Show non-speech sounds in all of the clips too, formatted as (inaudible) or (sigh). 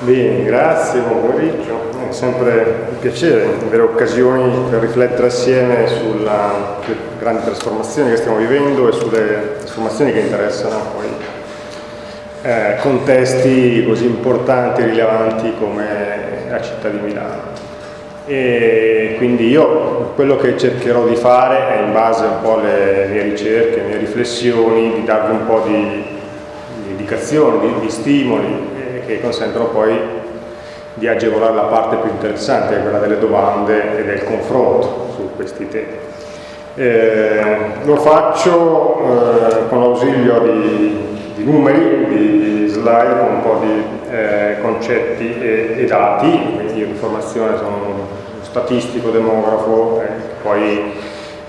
Bene, grazie, buon pomeriggio. È sempre un piacere avere occasioni per riflettere assieme sulle grandi trasformazioni che stiamo vivendo e sulle trasformazioni che interessano poi eh, contesti così importanti e rilevanti come la città di Milano. E quindi io quello che cercherò di fare è in base un po' alle mie ricerche, alle mie riflessioni, di darvi un po' di, di indicazioni, di, di stimoli che consentono poi di agevolare la parte più interessante, quella delle domande e del confronto su questi temi. Eh, lo faccio eh, con l'ausilio di, di, numeri, di, di, slide, con un po' di eh, concetti e, e, dati, quindi io di formazione sono un statistico, demografo, poi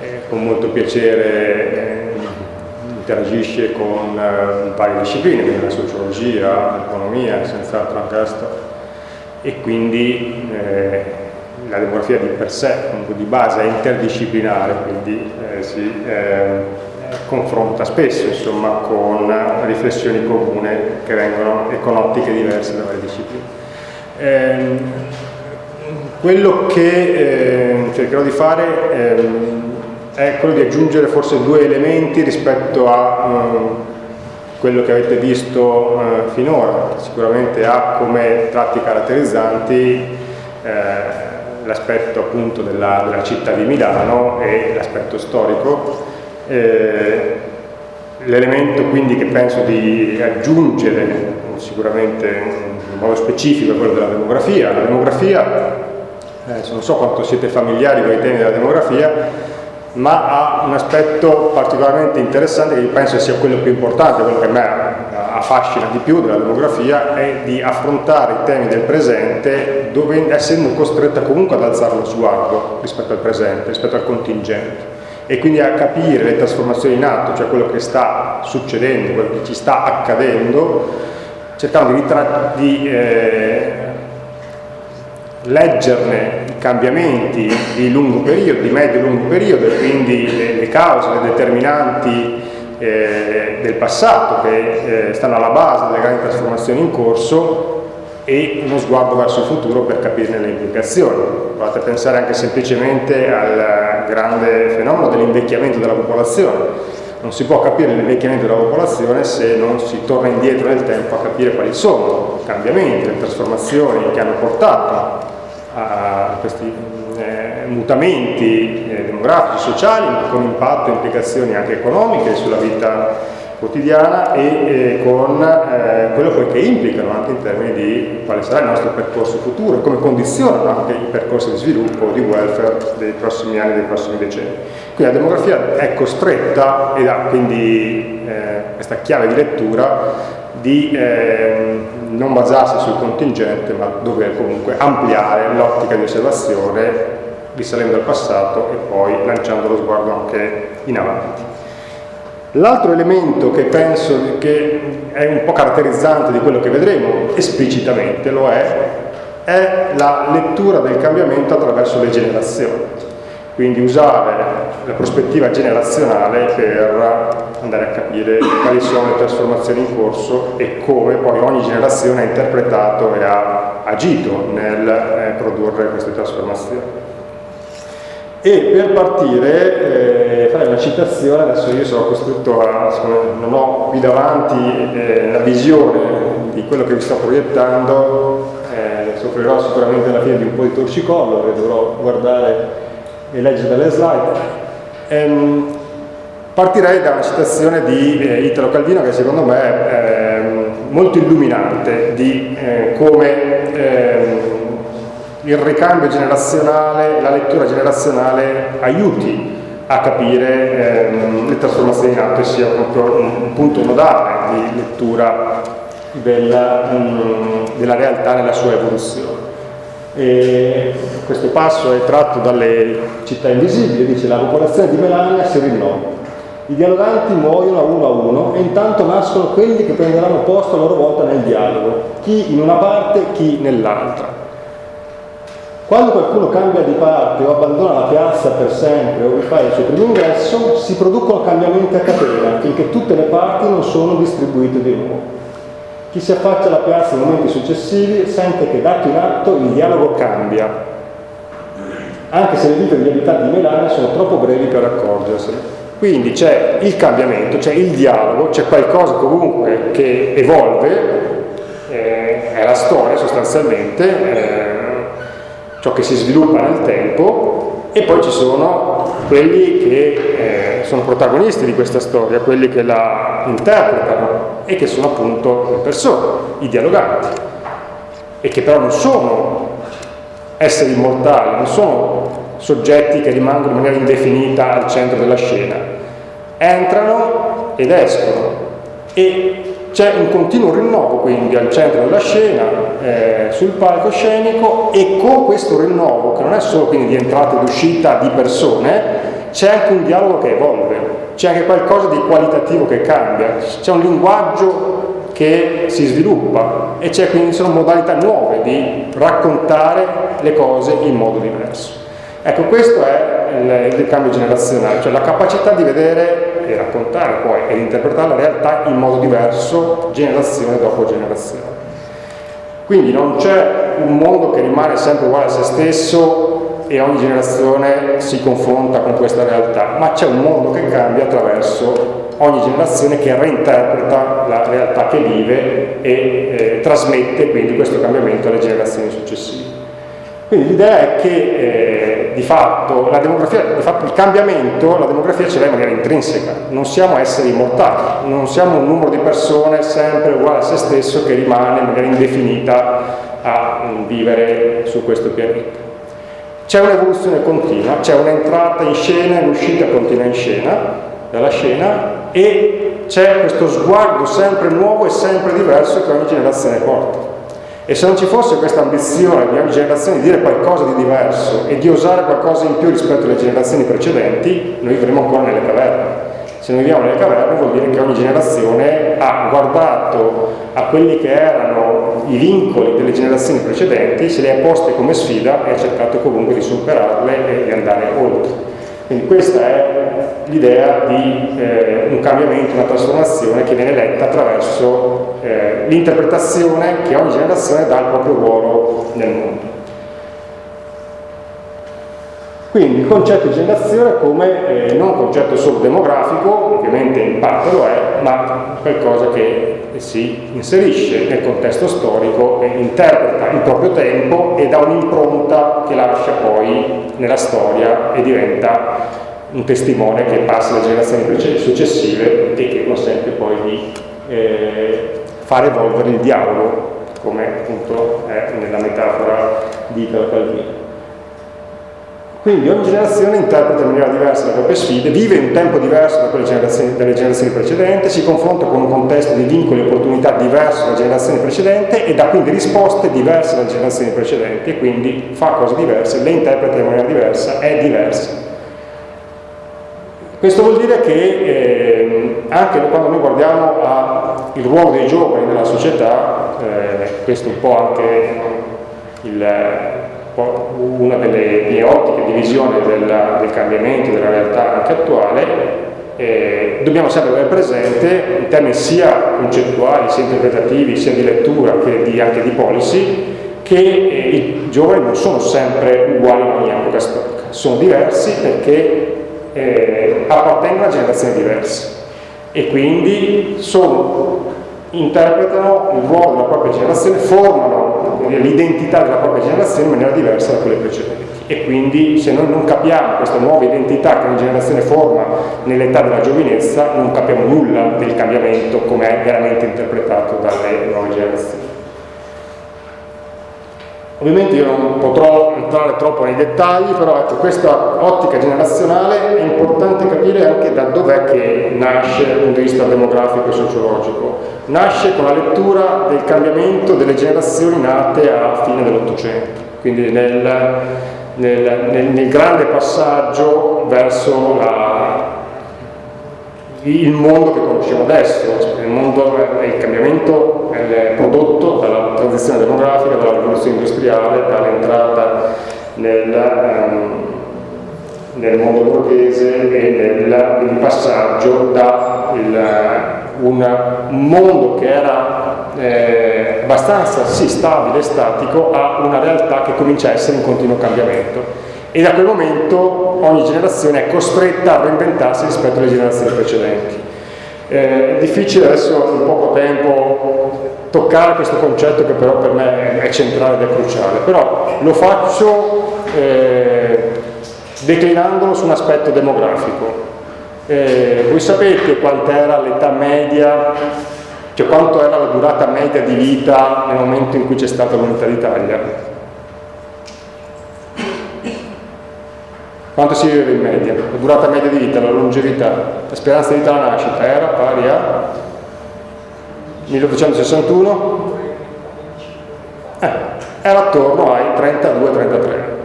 eh, con molto piacere eh, interagisce con eh, varie discipline, quindi la sociologia, l'economia, senz'altro anche la storia. E quindi eh, la demografia di per sé, comunque di base, è interdisciplinare, quindi eh, si eh, confronta spesso insomma, con riflessioni comuni che vengono e con ottiche diverse da varie discipline. Ehm, quello che eh, cercherò di fare ehm, è quello di aggiungere forse due elementi rispetto a um, quello che avete visto uh, finora. Sicuramente ha come tratti caratterizzanti eh, l'aspetto appunto della, della, città di Milano e l'aspetto storico. Eh, L'elemento quindi che penso di aggiungere sicuramente in modo specifico è quello della demografia. La demografia, eh, non so quanto siete familiari con i temi della demografia, ma ha un aspetto particolarmente interessante che penso sia quello più importante, quello che a me affascina di più della demografia, è di affrontare i temi del presente dove, essendo costretta comunque ad alzare lo sguardo rispetto al presente, rispetto al contingente. E quindi a capire le trasformazioni in atto, cioè quello che sta succedendo, quello che ci sta accadendo, cercando di, di eh, leggerne cambiamenti di lungo periodo, di medio e lungo periodo e quindi le, le cause, le determinanti eh, del passato che eh, stanno alla base delle grandi trasformazioni in corso e uno sguardo verso il futuro per capirne le implicazioni. Provate a pensare anche semplicemente al grande fenomeno dell'invecchiamento della popolazione. Non si può capire l'invecchiamento della popolazione se non si torna indietro nel tempo a capire quali sono i cambiamenti, le trasformazioni che hanno portato a questi eh, mutamenti eh, demografici, sociali, ma con impatto e implicazioni anche economiche sulla vita quotidiana e eh, con eh, quello poi che implicano anche in termini di quale sarà il nostro percorso futuro come condizionano anche i percorsi di sviluppo, di welfare dei prossimi anni, dei prossimi decenni. Quindi la demografia è costretta ed ha quindi eh, questa chiave di lettura di eh, non basarsi sul contingente ma dover comunque ampliare l'ottica di osservazione risalendo al passato e poi lanciando lo sguardo anche in avanti. L'altro elemento che penso che è un po' caratterizzante di quello che vedremo esplicitamente lo è, è la lettura del cambiamento attraverso le generazioni quindi usare la prospettiva generazionale per andare a capire quali sono le trasformazioni in corso e come poi ogni generazione ha interpretato e ha agito nel eh, produrre queste trasformazioni. E per partire eh, farei una citazione, adesso io sono costretto a, non ho qui davanti eh, la visione di quello che vi sto proiettando, eh, soffrirò sicuramente alla fine di un po' di torcicollo che dovrò guardare e legge dalle slide. Ehm, partirei da una citazione di eh, Italo Calvino che secondo me è eh, molto illuminante di eh, come ehm, il ricambio generazionale, la lettura generazionale aiuti a capire ehm, le trasformazioni in atto e sia proprio un punto nodale di lettura della, um, della realtà nella sua evoluzione. E questo passo è tratto dalle città invisibili, dice la popolazione di Melania si rinnova. I dialoganti muoiono a uno a uno e intanto nascono quelli che prenderanno posto a loro volta nel dialogo, chi in una parte, chi nell'altra. Quando qualcuno cambia di parte o abbandona la piazza per sempre o fa il suo primo ingresso, si producono cambiamenti a catena finché tutte le parti non sono distribuite di nuovo. Chi si affaccia alla piazza nei momenti successivi sente che dato in atto il dialogo cambia, anche se le vite degli abitanti di Milano sono troppo brevi per accorgersene. Quindi c'è il cambiamento, c'è il dialogo, c'è qualcosa comunque che evolve, eh, è la storia sostanzialmente, eh, ciò che si sviluppa nel tempo, e poi ci sono quelli che eh, sono protagonisti di questa storia, quelli che la interpretano e che sono appunto le persone, i dialoganti, e che però non sono esseri immortali, non sono soggetti che rimangono in maniera indefinita al centro della scena. Entrano ed escono e c'è un continuo rinnovo quindi al centro della scena, eh, sul palcoscenico e con questo rinnovo, che non è solo quindi di entrata ed uscita di persone, c'è anche un dialogo che evolve, c'è anche qualcosa di qualitativo che cambia, c'è un linguaggio che si sviluppa e c'è quindi sono modalità nuove di raccontare le cose in modo diverso. Ecco, questo è il, il cambio generazionale, cioè la capacità di vedere e raccontare poi ed interpretare la realtà in modo diverso, generazione dopo generazione. Quindi non c'è un mondo che rimane sempre uguale a se stesso e ogni generazione si confronta con questa realtà, ma c'è un mondo che cambia attraverso ogni generazione che reinterpreta la realtà che vive e eh, trasmette quindi questo cambiamento alle generazioni successive. Quindi l'idea è che eh, di, fatto, di, fatto, il cambiamento, la demografia ce l'ha in maniera intrinseca, non siamo esseri immortali, non siamo un numero di persone sempre uguale a se stesso che rimane in maniera indefinita a mm, vivere su questo pianeta. C'è un'evoluzione continua, c'è un'entrata in scena e un'uscita continua in scena, dalla scena, e c'è questo sguardo sempre nuovo e sempre diverso che ogni generazione porta. E se non ci fosse questa ambizione di ogni generazione di dire qualcosa di diverso e di osare qualcosa in più rispetto alle generazioni precedenti, noi vivremo ancora nelle caverne. Se noi viviamo nelle caverne vuol dire che ogni generazione ha guardato a quelli che erano i vincoli delle generazioni precedenti, se li ha poste come sfida e ha cercato comunque di superarle e di andare oltre. Quindi questa è l'idea di eh, un cambiamento, una trasformazione che viene letta attraverso eh, l'interpretazione che ogni generazione dà al proprio ruolo nel mondo. Quindi il concetto di generazione come eh, non un concetto solo demografico, ovviamente in parte lo è, ma qualcosa che si inserisce nel contesto storico e interpreta il proprio tempo e dà un'impronta che lascia poi nella storia e diventa un testimone che passa alle generazioni successive e che consente poi di eh, far evolvere il dialogo, come appunto è nella metafora di Italo Calvino. Quindi ogni generazione interpreta in maniera diversa le proprie sfide, vive in un tempo diverso da generazioni, delle generazioni precedenti, si confronta con un contesto di vincoli e opportunità diverso dalle generazioni precedenti e dà quindi risposte diverse dalle generazioni precedenti e quindi fa cose diverse, le interpreta in maniera diversa, è diversa. Questo vuol dire che eh, anche quando noi guardiamo al ruolo dei giovani nella società, eh, questo è un po' anche il, una delle mie ottiche di visione del, del cambiamento della realtà anche attuale, eh, dobbiamo sempre avere presente in termini sia concettuali, sia interpretativi, sia di lettura che di, anche di policy, che eh, i giovani non sono sempre uguali in ogni epoca storica, sono diversi perché eh, appartengono a generazioni diverse e quindi sono, interpretano il ruolo della propria generazione, formano l'identità della propria generazione in maniera diversa da quelle precedenti e quindi se noi non capiamo questa nuova identità che una generazione forma nell'età della giovinezza non capiamo nulla del cambiamento come è veramente interpretato dalle nuove generazioni. Ovviamente io non potrò entrare troppo nei dettagli, però ecco, questa ottica generazionale è importante capire anche da dov'è che nasce dal punto di vista demografico e sociologico. Nasce con la lettura del cambiamento delle generazioni nate a fine dell'Ottocento, quindi nel, nel, nel, nel grande passaggio verso la, il mondo che conosciamo adesso, il, mondo, il cambiamento è prodotto transizione demografica, dalla rivoluzione industriale, dall'entrata nel, um, nel, mondo borghese e nel, passaggio da il, un mondo che era eh, abbastanza sì, stabile statico a una realtà che comincia a essere in continuo cambiamento e da quel momento ogni generazione è costretta a reinventarsi rispetto alle generazioni precedenti. Eh, è difficile adesso in tempo toccare questo concetto che però per me è centrale ed è cruciale, però lo faccio eh, declinandolo su un aspetto demografico. Eh, voi sapete quant'era l'età media, cioè quanto era la durata media di vita nel momento in cui c'è stata l'unità d'Italia? Quanto si vive in media? La durata media di vita, la longevità, la speranza di vita alla nascita era pari a 1861? Eh, era attorno ai 32-33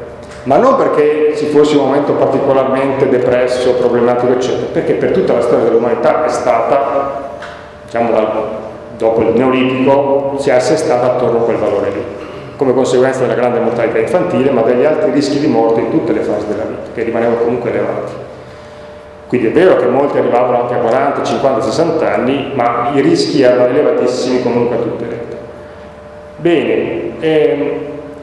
ma non perché ci fosse un momento particolarmente depresso, problematico, eccetera, perché per tutta la storia dell'umanità è stata, diciamo, dopo il Neolitico, si è assestata attorno a quel valore lì, come conseguenza della grande mortalità infantile, ma degli altri rischi di morte in tutte le fasi della vita, che rimanevano comunque elevati. Quindi è vero che molti arrivavano anche a 40, 50, 60 anni, ma i rischi erano elevatissimi comunque a tutte le età. Bene, ehm,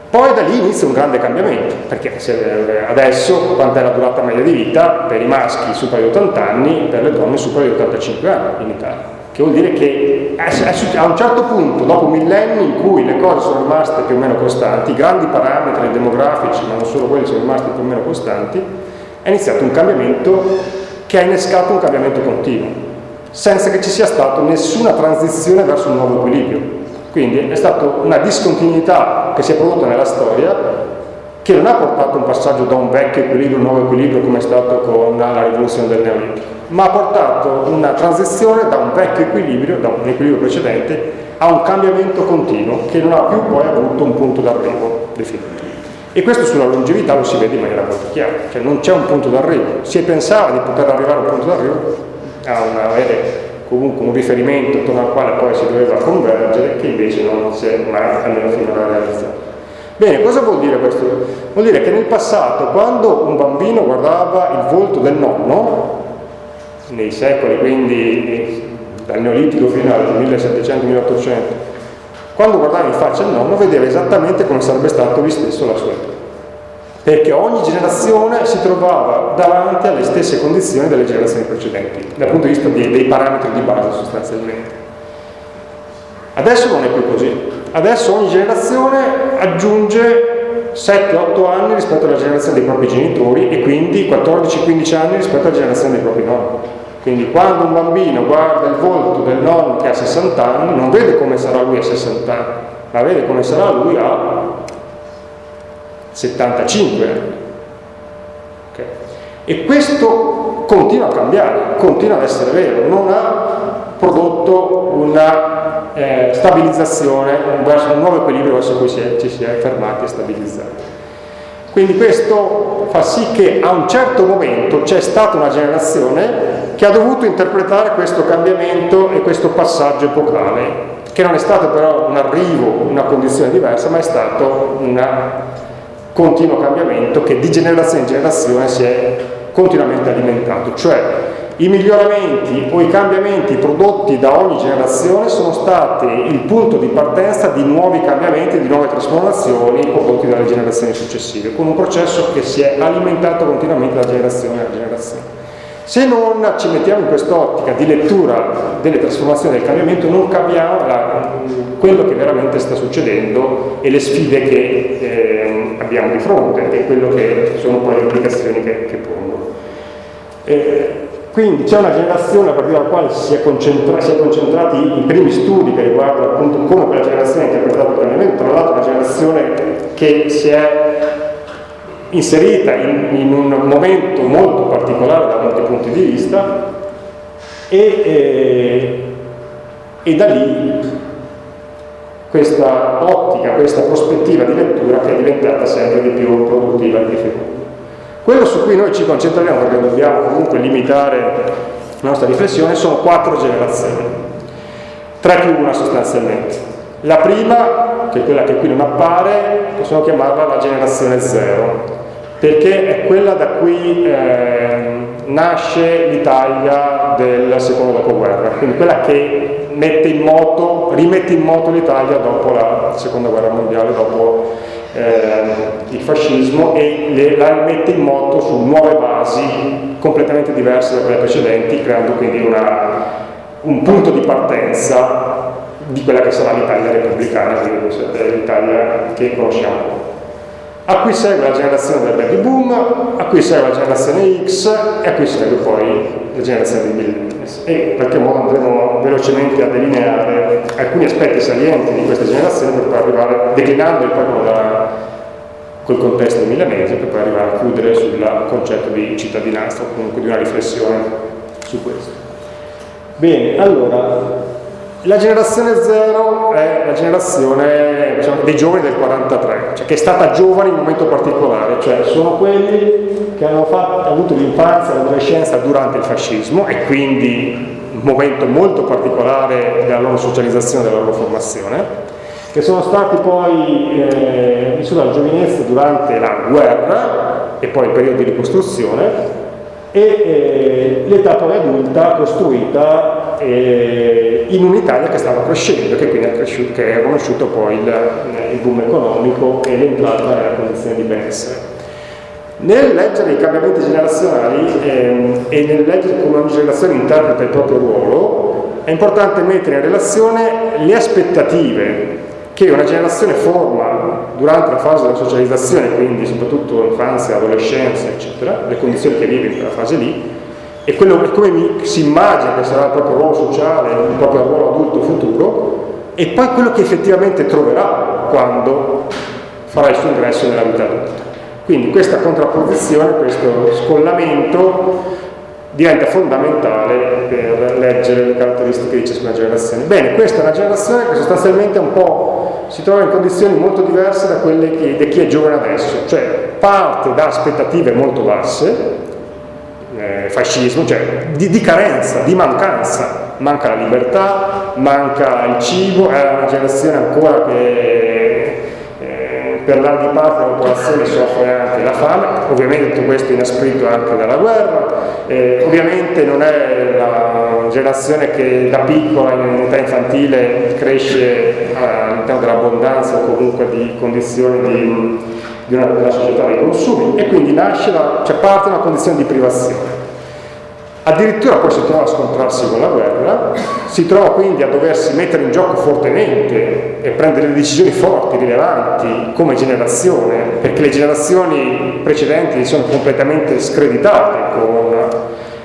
poi da lì inizia un grande cambiamento, perché eh, adesso quanta è la durata media di vita per i maschi supera di 80 anni, per le donne supera di 85 anni in Italia. Che vuol dire che a un certo punto, dopo millenni in cui le cose sono rimaste più o meno costanti, i grandi parametri demografici, ma non solo quelli, sono rimasti più o meno costanti, è iniziato un cambiamento che ha innescato un cambiamento continuo, senza che ci sia stata nessuna transizione verso un nuovo equilibrio. Quindi è stata una discontinuità che si è prodotta nella storia che non ha portato un passaggio da un vecchio equilibrio a un nuovo equilibrio come è stato con la rivoluzione del Neolitico, ma ha portato una transizione da un vecchio equilibrio, da un equilibrio precedente, a un cambiamento continuo che non ha più poi avuto un punto d'arrivo definito. E questo sulla longevità lo si vede in maniera molto chiara, cioè non c'è un punto d'arrivo, si pensava di poter arrivare a un punto d'arrivo, a avere comunque un riferimento attorno al quale poi si doveva convergere che invece non si è mai almeno finora realizzato. Bene, cosa vuol dire questo? Vuol dire che nel passato quando un bambino guardava il volto del nonno, nei secoli quindi dal Neolitico fino al 1700-1800, quando guardava in faccia il nonno vedeva esattamente come sarebbe stato lui stesso la sua età perché ogni generazione si trovava davanti alle stesse condizioni delle generazioni precedenti, dal punto di vista dei, dei parametri di base sostanzialmente. Adesso non è più così, adesso ogni generazione aggiunge 7-8 anni rispetto alla generazione dei propri genitori e quindi 14-15 anni rispetto alla generazione dei propri nonni. Quindi quando un bambino guarda il volto del nonno che ha 60 anni, non vede come sarà lui a 60 anni, ma vede come sarà lui a 75 anni. Okay. E questo continua a cambiare, continua ad essere vero, non ha prodotto una eh, stabilizzazione, un, nuovo equilibrio verso cui si è, ci si è fermati e stabilizzati. Quindi questo fa sì che a un certo momento c'è stata una generazione che ha dovuto interpretare questo cambiamento e questo passaggio epocale, che non è stato però un arrivo, una condizione diversa, ma è stato una continuo cambiamento che di generazione in generazione si è continuamente alimentato, cioè i miglioramenti o i cambiamenti prodotti da ogni generazione sono stati il punto di partenza di nuovi cambiamenti, di nuove trasformazioni prodotti dalle generazioni successive, con un processo che si è alimentato continuamente da generazione a generazione. Se non ci mettiamo in quest'ottica di lettura delle trasformazioni del cambiamento non capiamo la, quello che veramente sta succedendo e le sfide che eh, abbiamo di fronte e quello che sono poi le implicazioni che, che pongono. Eh, quindi c'è una generazione a partire dalla quale si è, si è concentrati i primi studi che riguardano appunto come quella generazione ha interpretato il cambiamento, tra l'altro una generazione che si è inserita in, in, un momento molto particolare da molti punti di vista e, e, e da lì questa ottica, questa prospettiva di lettura che è diventata sempre di più produttiva e difficile. Quello su cui noi ci concentriamo, perché dobbiamo comunque limitare la nostra riflessione, sono quattro generazioni, tre più una sostanzialmente. La prima, che è quella che qui non appare, possiamo chiamarla la generazione zero, perché è quella da cui eh, nasce l'Italia del secondo dopoguerra, quindi quella che in moto, rimette in moto l'Italia dopo la seconda guerra mondiale, dopo eh, il fascismo e le, la mette in moto su nuove basi completamente diverse da quelle precedenti, creando quindi una, un punto di partenza di quella che sarà l'Italia repubblicana, l'Italia che conosciamo. A cui segue la generazione del baby boom, a cui segue la generazione X e a cui segue poi la generazione dei millennials. E in qualche modo andremo velocemente a delineare alcuni aspetti salienti di questa generazione per poi arrivare, declinandoli poi con la, col contesto milanese, per poi arrivare a chiudere sul concetto di cittadinanza o comunque di una riflessione su questo. Bene, allora, la generazione zero è la generazione diciamo, dei giovani del 43, cioè che è stata giovane in un momento particolare, cioè sono quelli che hanno fatto, avuto l'infanzia e l'adolescenza durante il fascismo e quindi un momento molto particolare della loro socializzazione, della loro formazione, che sono stati poi eh, vissuti alla giovinezza durante la guerra e poi il periodo di ricostruzione e eh, l'età poi adulta costruita eh, in un'Italia che stava crescendo, che quindi cresciuto, che ha conosciuto poi il, il boom economico e l'entrata nella condizione di benessere. Nel leggere i cambiamenti generazionali ehm, e nel leggere come ogni generazione interpreta il proprio ruolo, è importante mettere in relazione le aspettative che una generazione forma durante la fase della socializzazione, quindi soprattutto infanzia, adolescenza, eccetera, le condizioni che vive in quella fase lì, e quello, come si immagina che sarà il proprio ruolo sociale, il proprio ruolo adulto futuro, e poi quello che effettivamente troverà quando farà il suo ingresso nella vita adulta. Quindi questa contrapposizione, questo scollamento diventa fondamentale per leggere le caratteristiche di ciascuna generazione. Bene, questa è una generazione che sostanzialmente si trova in condizioni molto diverse da quelle di chi è giovane adesso, cioè parte da aspettative molto basse, eh, fascismo, cioè di, di, carenza, di mancanza, manca la libertà, manca il cibo, è una generazione ancora che per larghi parti della popolazione soffre anche la fame, ovviamente tutto questo è inasprito anche dalla guerra, eh, ovviamente non è la generazione che da piccola in età infantile cresce all'interno dell'abbondanza o comunque di condizioni di, di una, della società dei consumi e quindi nasce la, cioè parte una condizione di privazione. Addirittura poi si trova a scontrarsi con la guerra, si trova quindi a doversi mettere in gioco fortemente e prendere decisioni forti, rilevanti come generazione, perché le generazioni precedenti sono completamente screditate con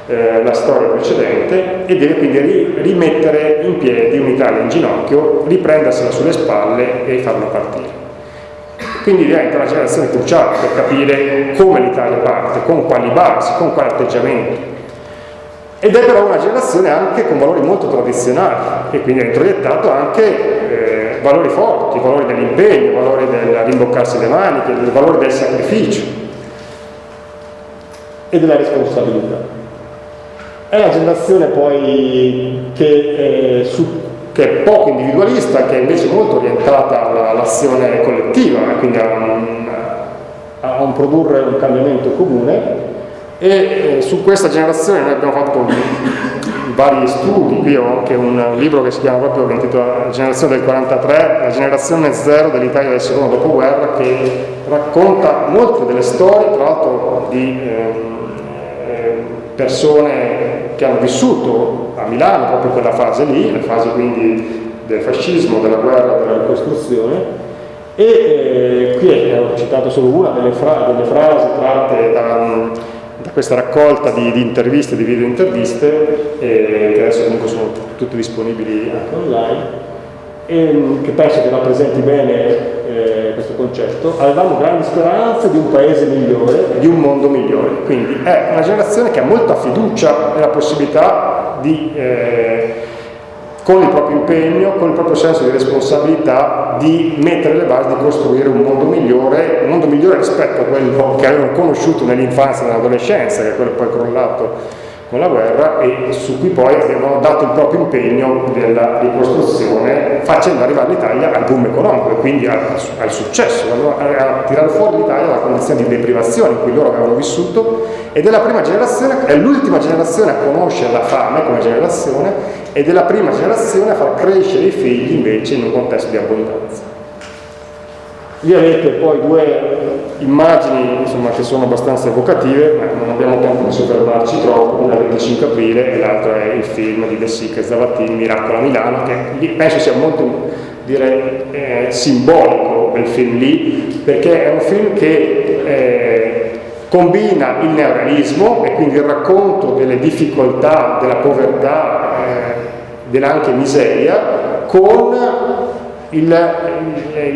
eh, la storia precedente e deve quindi ri rimettere in piedi un'Italia in ginocchio, riprendersela sulle spalle e farla partire. Quindi diventa una generazione cruciale per capire come l'Italia parte, con quali basi, con quali atteggiamenti ed è però una generazione anche con valori molto tradizionali e quindi ha introiettato anche eh, valori forti, valori dell'impegno, valori del rimboccarsi le maniche, il valore del sacrificio e della responsabilità. È una generazione poi che, eh, su, che è poco individualista, che è invece molto orientata all'azione collettiva, quindi a un, a un produrre un cambiamento comune. E eh, su questa generazione noi abbiamo fatto vari studi, qui ho anche un libro che si chiama proprio che intitola Generazione del 43, la generazione zero dell'Italia del secondo dopoguerra che racconta molte delle storie, tra l'altro di eh, persone che hanno vissuto a Milano proprio quella fase lì, la fase quindi del fascismo, della guerra, della ricostruzione e eh, qui ho citato solo una delle, fra delle frasi tratte da da questa raccolta di, di, interviste, di video interviste, eh, che adesso comunque sono tutte disponibili anche online, e che penso che rappresenti bene eh, questo concetto. Avevamo grandi speranze di un paese migliore, di un mondo migliore, quindi è una generazione che ha molta fiducia nella possibilità di eh, con il proprio impegno, con il proprio senso di responsabilità di mettere le basi di costruire un mondo migliore, un mondo migliore rispetto a quello che avevano conosciuto nell'infanzia e nell'adolescenza, che è quello poi crollato con la guerra e su cui poi avevano dato il proprio impegno della ricostruzione facendo arrivare l'Italia al boom economico e quindi al, al successo, a, tirare fuori l'Italia dalla condizione di deprivazione in cui loro avevano vissuto ed è la prima generazione, è l'ultima generazione a conoscere la fame come generazione ed è la prima generazione a far crescere i figli invece in un contesto di abbondanza. Lì avete poi due immagini insomma, che sono abbastanza evocative, ma non abbiamo tempo di soffermarci troppo, una del 25 aprile e l'altra è il film di De Sica e Zavattini, Miracolo a Milano, che penso sia molto direi, eh, simbolico quel film lì, perché è un film che eh, combina il neorealismo e quindi il racconto delle difficoltà, della povertà, eh, dell'anche miseria, con il,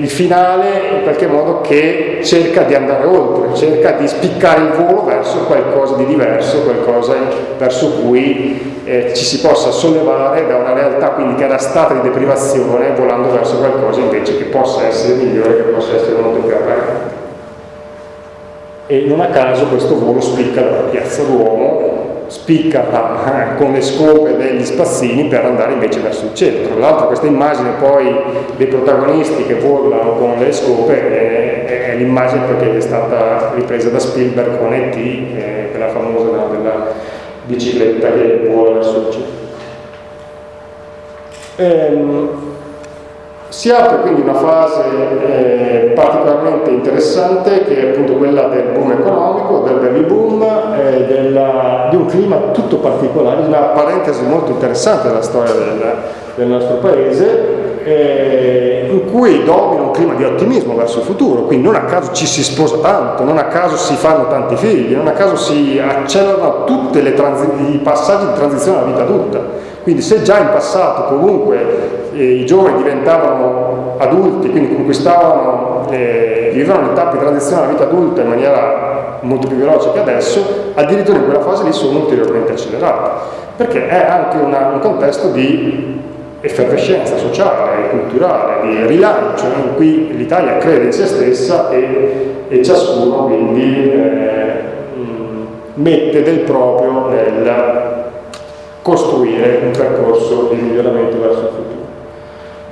il, finale in qualche modo che cerca di andare oltre, cerca di spiccare il volo verso qualcosa di diverso, qualcosa verso cui eh, ci si possa sollevare da una realtà quindi che era stata di deprivazione volando verso qualcosa invece che possa essere migliore, che possa essere molto più appagante. E non a caso questo volo spicca dalla piazza Duomo spicca (laughs) con le scope degli spazzini per andare invece verso il cielo. Tra l'altro questa immagine poi dei protagonisti che volano con le scope è, è l'immagine che è stata ripresa da Spielberg con E.T., eh, quella famosa no, della bicicletta che vola verso il cielo. Ehm, si apre quindi una fase eh, particolarmente interessante che è appunto quella del boom economico, del baby boom, eh, della, di un clima tutto particolare, una parentesi molto interessante della storia del, del nostro paese, eh, in cui domina un clima di ottimismo verso il futuro, quindi non a caso ci si sposa tanto, non a caso si fanno tanti figli, non a caso si accelerano tutti i passaggi di transizione alla vita adulta. Quindi se già in passato comunque i giovani diventavano adulti, quindi conquistavano, eh, vivevano l'etapa di transizione alla vita adulta in maniera molto più veloce che adesso, addirittura in quella fase lì sono ulteriormente accelerati, perché è anche una, un contesto di effervescenza sociale, culturale, di rilancio in cui l'Italia crede in se stessa e, e ciascuno quindi eh, mette del proprio nel costruire un percorso di miglioramento verso il futuro.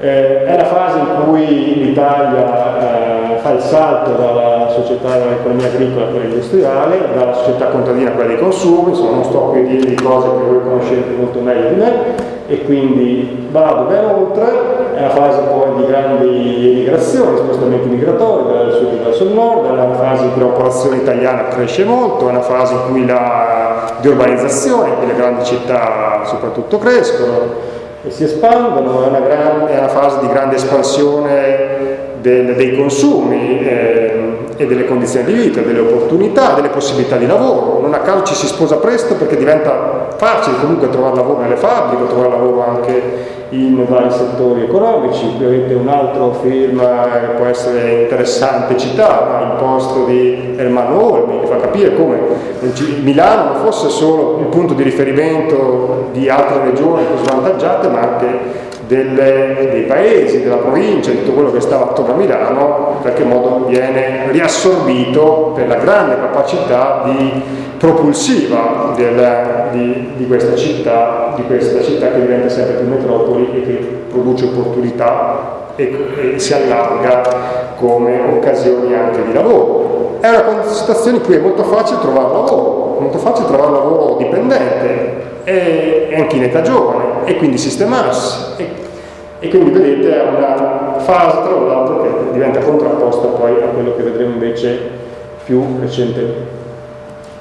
Eh, è la fase in cui l'Italia eh, fa il salto dalla società dell'economia agricola a quella industriale, dalla società contadina a quella dei consumi, insomma non sto qui a dirvi cose che voi conoscete molto meglio di me, e quindi vado ben oltre, è una fase poi di grandi emigrazioni, spostamenti migratori dal sud verso il nord, è una fase in cui la popolazione italiana cresce molto, è una fase in cui la di urbanizzazione, in le grandi città soprattutto crescono, e si espandono, è una, grande, è una fase di grande espansione del, dei consumi eh, e delle condizioni di vita, delle opportunità, delle possibilità di lavoro. Non a caso ci si sposa presto perché diventa facile comunque trovare lavoro nelle fabbriche, trovare lavoro anche in vari settori economici. Qui avete un altro film che può essere interessante citare, il posto di Ermanno Olmi, che fa capire come Milano non fosse solo il punto di riferimento di altre regioni più svantaggiate, ma anche delle, dei paesi, della provincia, di tutto quello che stava attorno a Milano, in qualche modo viene riassorbito per la grande capacità di propulsiva del, di, di, questa città, di questa città che diventa sempre più metropoli e che produce opportunità e, e si allarga come occasioni anche di lavoro. È una situazione in cui è molto facile trovare lavoro, molto facile trovare lavoro dipendente e, anche in età giovane e quindi sistemarsi e, e quindi vedete è una fase tra l'altro che diventa contrapposta poi a quello che vedremo invece più recentemente.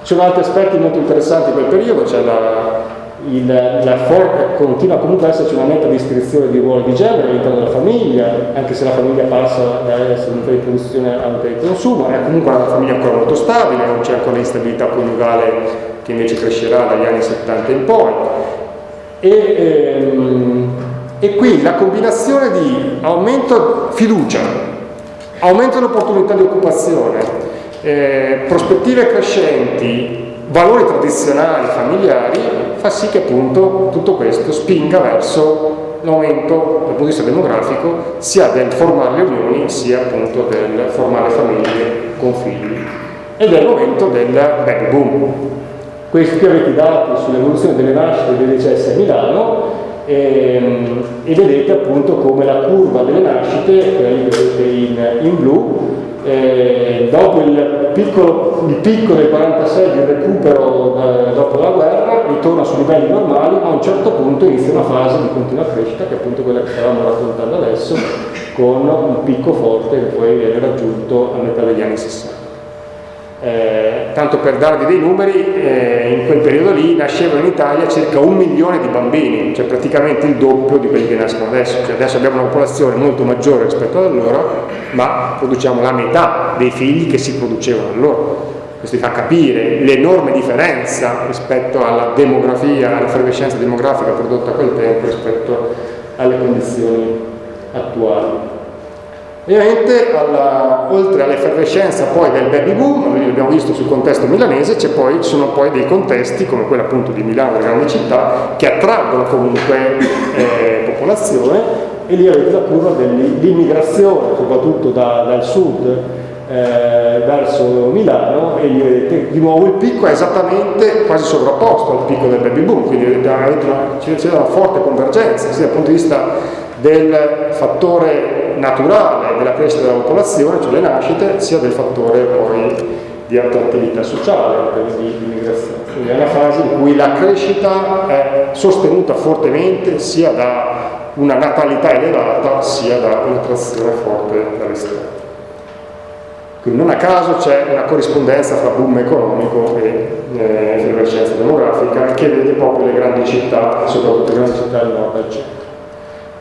Ci sono altri aspetti molto interessanti in quel periodo, c'è la, il, la for- continua comunque ad esserci una netta descrizione di ruolo di genere all'interno della famiglia, anche se la famiglia passa da essere un di produzione a un di consumo, è comunque una famiglia ancora molto stabile, non c'è ancora l'instabilità coniugale che invece crescerà dagli anni 70 in poi. E, ehm, e qui la combinazione di aumento fiducia, aumento dell'opportunità di occupazione, eh, prospettive crescenti, valori tradizionali familiari, fa sì che appunto tutto questo spinga verso l'aumento dal punto di vista demografico sia del formare le unioni sia appunto del formare famiglie con figli e del momento del baby boom. Questi qui avete i dati sull'evoluzione delle nascite e dei decessi a Milano ehm, e, vedete appunto come la curva delle nascite, quella lì vedete in, in blu, eh, dopo il, piccolo, il, picco del 46 di recupero eh, dopo la guerra ritorna su livelli normali ma a un certo punto inizia una fase di continua crescita che è appunto quella che stavamo raccontando adesso con un picco forte che poi viene raggiunto a metà degli anni 60 eh, tanto per darvi dei numeri, eh, in quel periodo lì nascevano in Italia circa un milione di bambini, cioè praticamente il doppio di quelli che nascono adesso. Cioè adesso abbiamo una popolazione molto maggiore rispetto ad allora, ma produciamo la metà dei figli che si producevano allora. Questo vi fa capire l'enorme differenza rispetto alla demografia, alla effervescenza demografica prodotta a quel tempo rispetto alle condizioni attuali. Ovviamente, alla, oltre all'effervescenza poi del baby boom, l'abbiamo visto sul contesto milanese, ci sono poi dei contesti, come quello appunto di Milano, delle grandi città, che attraggono comunque eh, popolazione, e lì avete la curva dell'immigrazione, soprattutto da, dal sud eh, verso Milano, e lì vedete di nuovo il picco è esattamente quasi sovrapposto al picco del baby boom, quindi c'è una forte convergenza, sia dal punto di vista del fattore naturale della crescita della popolazione, cioè le nascite, sia del fattore poi di attrattività sociale, di immigrazione. Quindi è una fase in cui la crescita è sostenuta fortemente sia da una natalità elevata sia da un'attrazione forte dall'esterno. Quindi non a caso c'è una corrispondenza fra boom economico e eh, demografica che vede proprio le grandi città, soprattutto le grandi città del nord del centro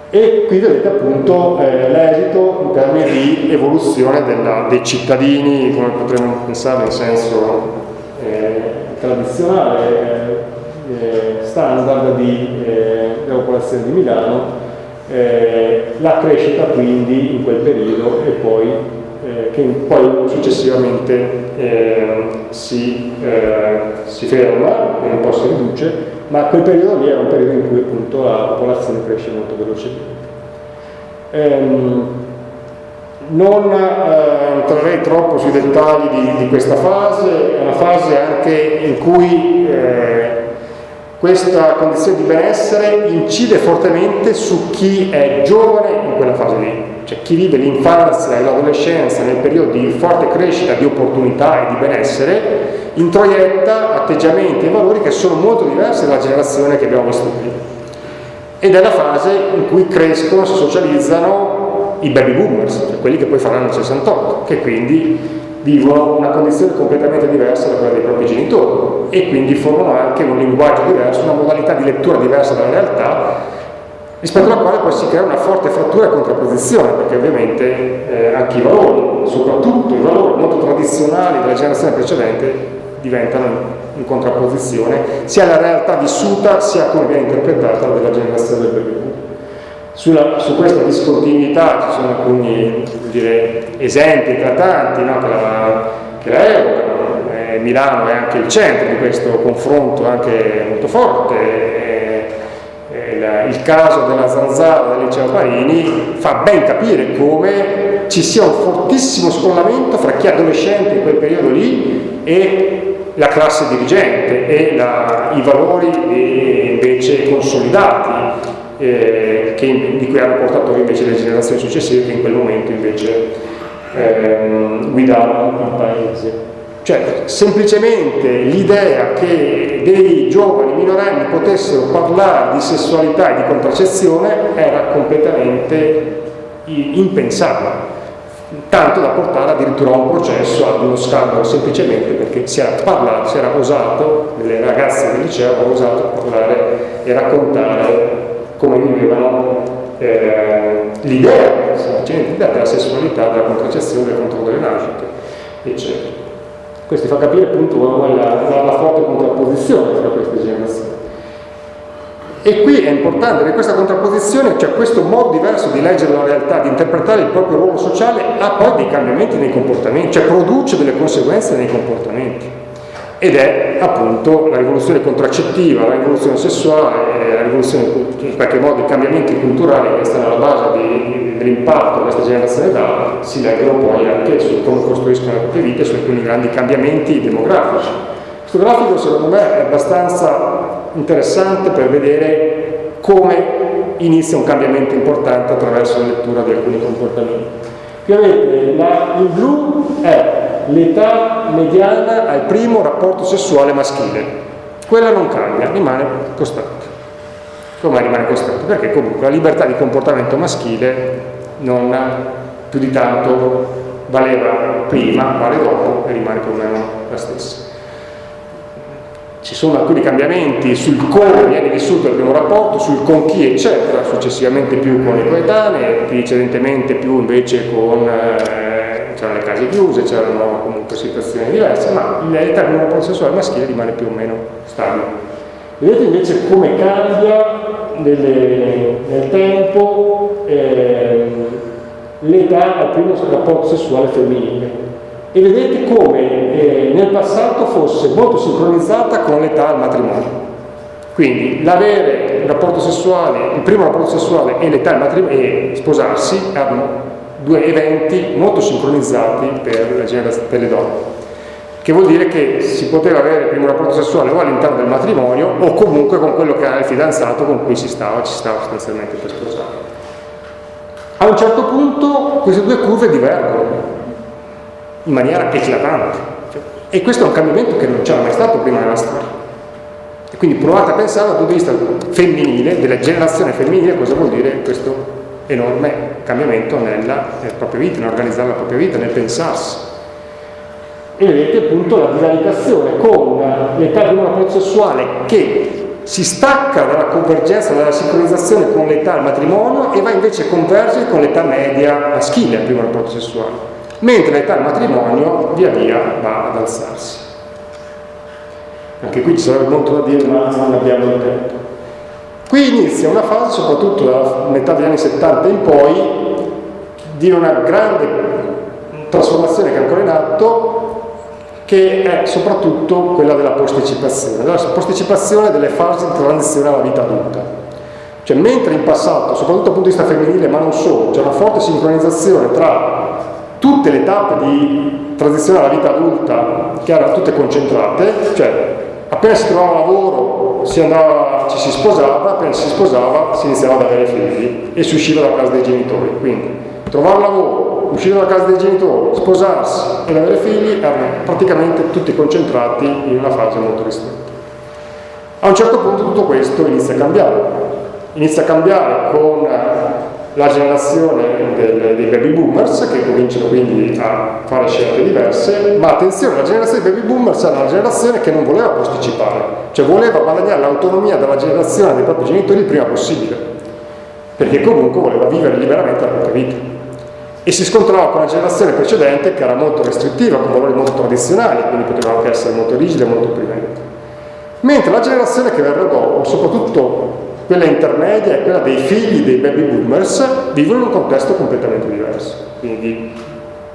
e qui vedete appunto eh, l'esito in termini di evoluzione della, dei cittadini, come potremmo pensare in senso eh, tradizionale, eh, standard di, eh, della popolazione di Milano, eh, la crescita quindi in quel periodo e poi eh, che poi successivamente si, si ferma po' si riduce ma quel periodo lì era un periodo in cui appunto la popolazione cresce molto velocemente. Ehm, non eh, entrerei troppo sui dettagli di, di, questa fase, è una fase anche in cui eh, questa condizione di benessere incide fortemente su chi è giovane quella fase lì, cioè chi vive l'infanzia e l'adolescenza nel periodo di forte crescita di opportunità e di benessere introietta atteggiamenti e valori che sono molto diversi dalla generazione che abbiamo prima. Ed è la fase in cui crescono, si socializzano i baby boomers, cioè quelli che poi faranno il 68, che quindi vivono una condizione completamente diversa da quella dei propri genitori e quindi formano anche un linguaggio diverso, una modalità di lettura diversa della realtà rispetto alla quale poi si crea una forte frattura e contrapposizione, perché ovviamente eh, anche i valori, soprattutto i valori molto tradizionali della generazione precedente, diventano in contrapposizione sia alla realtà vissuta sia come viene interpretata dalla generazione del boom. Sulla, su questa discontinuità ci sono alcuni dire, esempi eclatanti no, che, la, che la evocano. Eh, Milano è anche il centro di questo confronto anche molto forte. Eh, il caso della zanzara del liceo Parini fa ben capire come ci sia un fortissimo scollamento fra chi è adolescente in quel periodo lì e la classe dirigente e la, i valori invece consolidati eh, che, di cui hanno portato invece le generazioni successive che in quel momento invece ehm, guidavano il paese. Cioè, semplicemente l'idea che dei giovani minorenni potessero parlare di sessualità e di contraccezione era completamente impensabile tanto da portare addirittura a un processo, ad uno scandalo semplicemente perché si era parlato, si era osato, le ragazze del liceo avevano osato parlare e raccontare come vivevano eh, l'idea, della sessualità, della contraccezione, del controllo delle nascite, eccetera. Questo fa capire appunto la, la, la forte contrapposizione tra queste generazioni. E qui è importante che questa contrapposizione, cioè questo modo diverso di leggere la realtà, di interpretare il proprio ruolo sociale, ha poi dei cambiamenti nei comportamenti, cioè produce delle conseguenze nei comportamenti. Ed è appunto la rivoluzione contraccettiva, la rivoluzione sessuale, la rivoluzione, in qualche modo i cambiamenti culturali che stanno alla base dell'impatto che questa generazione dà, si leggono poi anche su come costruiscono le proprie vite, su alcuni grandi cambiamenti demografici Questo grafico secondo me è abbastanza interessante per vedere come inizia un cambiamento importante attraverso la lettura di alcuni comportamenti. Qui avete la, il blu è l'età mediana al primo rapporto sessuale maschile. Quella non cambia, rimane costante. Come rimane costante? Perché comunque la libertà di comportamento maschile non più di tanto valeva prima, vale dopo e rimane più o meno la stessa ci sono alcuni cambiamenti sul come viene vissuto il primo rapporto, sul con chi eccetera, successivamente più con i coetanei, precedentemente più invece con eh, c'erano le case chiuse, c'erano comunque situazioni diverse, ma del rapporto sessuale maschile rimane più o meno stabile. Vedete invece come cambia nelle, nel tempo eh, l'età al primo rapporto sessuale femminile e vedete come eh, nel passato fosse molto sincronizzata con l'età al matrimonio. Quindi l'avere un rapporto sessuale, il primo rapporto sessuale e l'età al matrimonio e sposarsi erano due eventi molto sincronizzati per, per le donne che vuol dire che si poteva avere il primo rapporto sessuale o all'interno del matrimonio o comunque con quello che era il fidanzato con cui si stava, ci stava sostanzialmente per sposare. A un certo punto queste due curve divergono in maniera eclatante. E questo è un cambiamento che non c'era mai stato prima nella storia. E quindi provate a pensare dal punto di vista femminile, della generazione femminile, cosa vuol dire questo enorme cambiamento nella, nella propria vita, nell'organizzare la propria vita, nel pensarsi. E vedete appunto la divaricazione con l'età di un rapporto sessuale che si stacca dalla convergenza, dalla sincronizzazione con l'età al matrimonio e va invece a convergere con l'età media maschile al primo rapporto mentre l'età del matrimonio via via va ad alzarsi. Anche qui ci sarebbe molto da dire, ma non abbiamo il tempo. Qui inizia una fase, soprattutto dalla metà degli anni 70 in poi, di una grande trasformazione che è ancora in atto, che è soprattutto quella della posticipazione, della posticipazione delle fasi di transizione alla vita adulta. Cioè, mentre in passato, soprattutto dal punto di vista femminile, ma non solo, c'è una forte sincronizzazione tra tutte le tappe di transizione alla vita adulta che erano tutte concentrate, cioè appena si trovava lavoro si andava, ci si sposava, appena si sposava si iniziava ad avere figli e si usciva dalla casa dei genitori. Quindi trovare lavoro, uscire dalla casa dei genitori, sposarsi ed avere figli erano praticamente tutti concentrati in una fase molto ristretta. A un certo punto tutto questo inizia a cambiare. Inizia a cambiare con la generazione del, dei baby boomers che cominciano quindi a fare scelte diverse, ma attenzione, la generazione dei baby boomers era una generazione che non voleva posticipare, cioè voleva guadagnare l'autonomia dalla generazione dei propri genitori il prima possibile, perché comunque voleva vivere liberamente la propria vita. E si scontrava con la generazione precedente che era molto restrittiva, con valori molto tradizionali, quindi poteva anche essere molto rigida e molto opprimente. Mentre la generazione che verrà dopo, soprattutto quella intermedia è quella dei figli dei baby boomers, vivono in un contesto completamente diverso, quindi di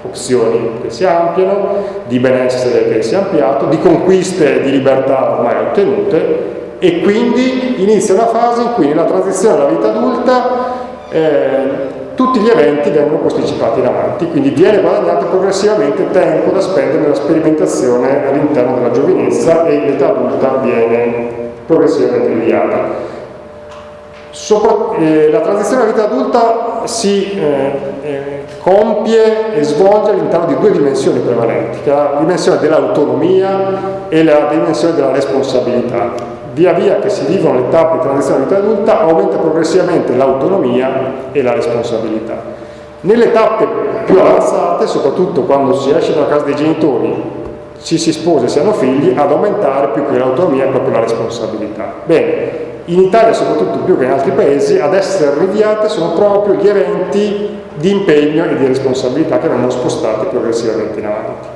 opzioni che si ampliano, di benessere che si è ampliato, di conquiste di libertà ormai ottenute e quindi inizia una fase in cui nella transizione alla vita adulta eh, tutti gli eventi vengono posticipati in avanti, quindi viene guadagnato progressivamente tempo da spendere nella sperimentazione all'interno della giovinezza e l'età adulta viene progressivamente rinviata. Sopra, eh, la transizione alla vita adulta si eh, eh, compie e svolge all'interno di due dimensioni prevalenti, che è la dimensione dell'autonomia e la dimensione della responsabilità. Via via che si vivono le tappe di transizione alla vita adulta aumenta progressivamente l'autonomia e la responsabilità. Nelle tappe più avanzate, soprattutto quando si esce dalla casa dei genitori, ci si sposa e si hanno figli, ad aumentare più che l'autonomia è proprio la responsabilità. Bene, in Italia soprattutto più che in altri paesi, ad essere rinviate sono proprio gli eventi di impegno e di responsabilità che vengono spostati progressivamente in avanti.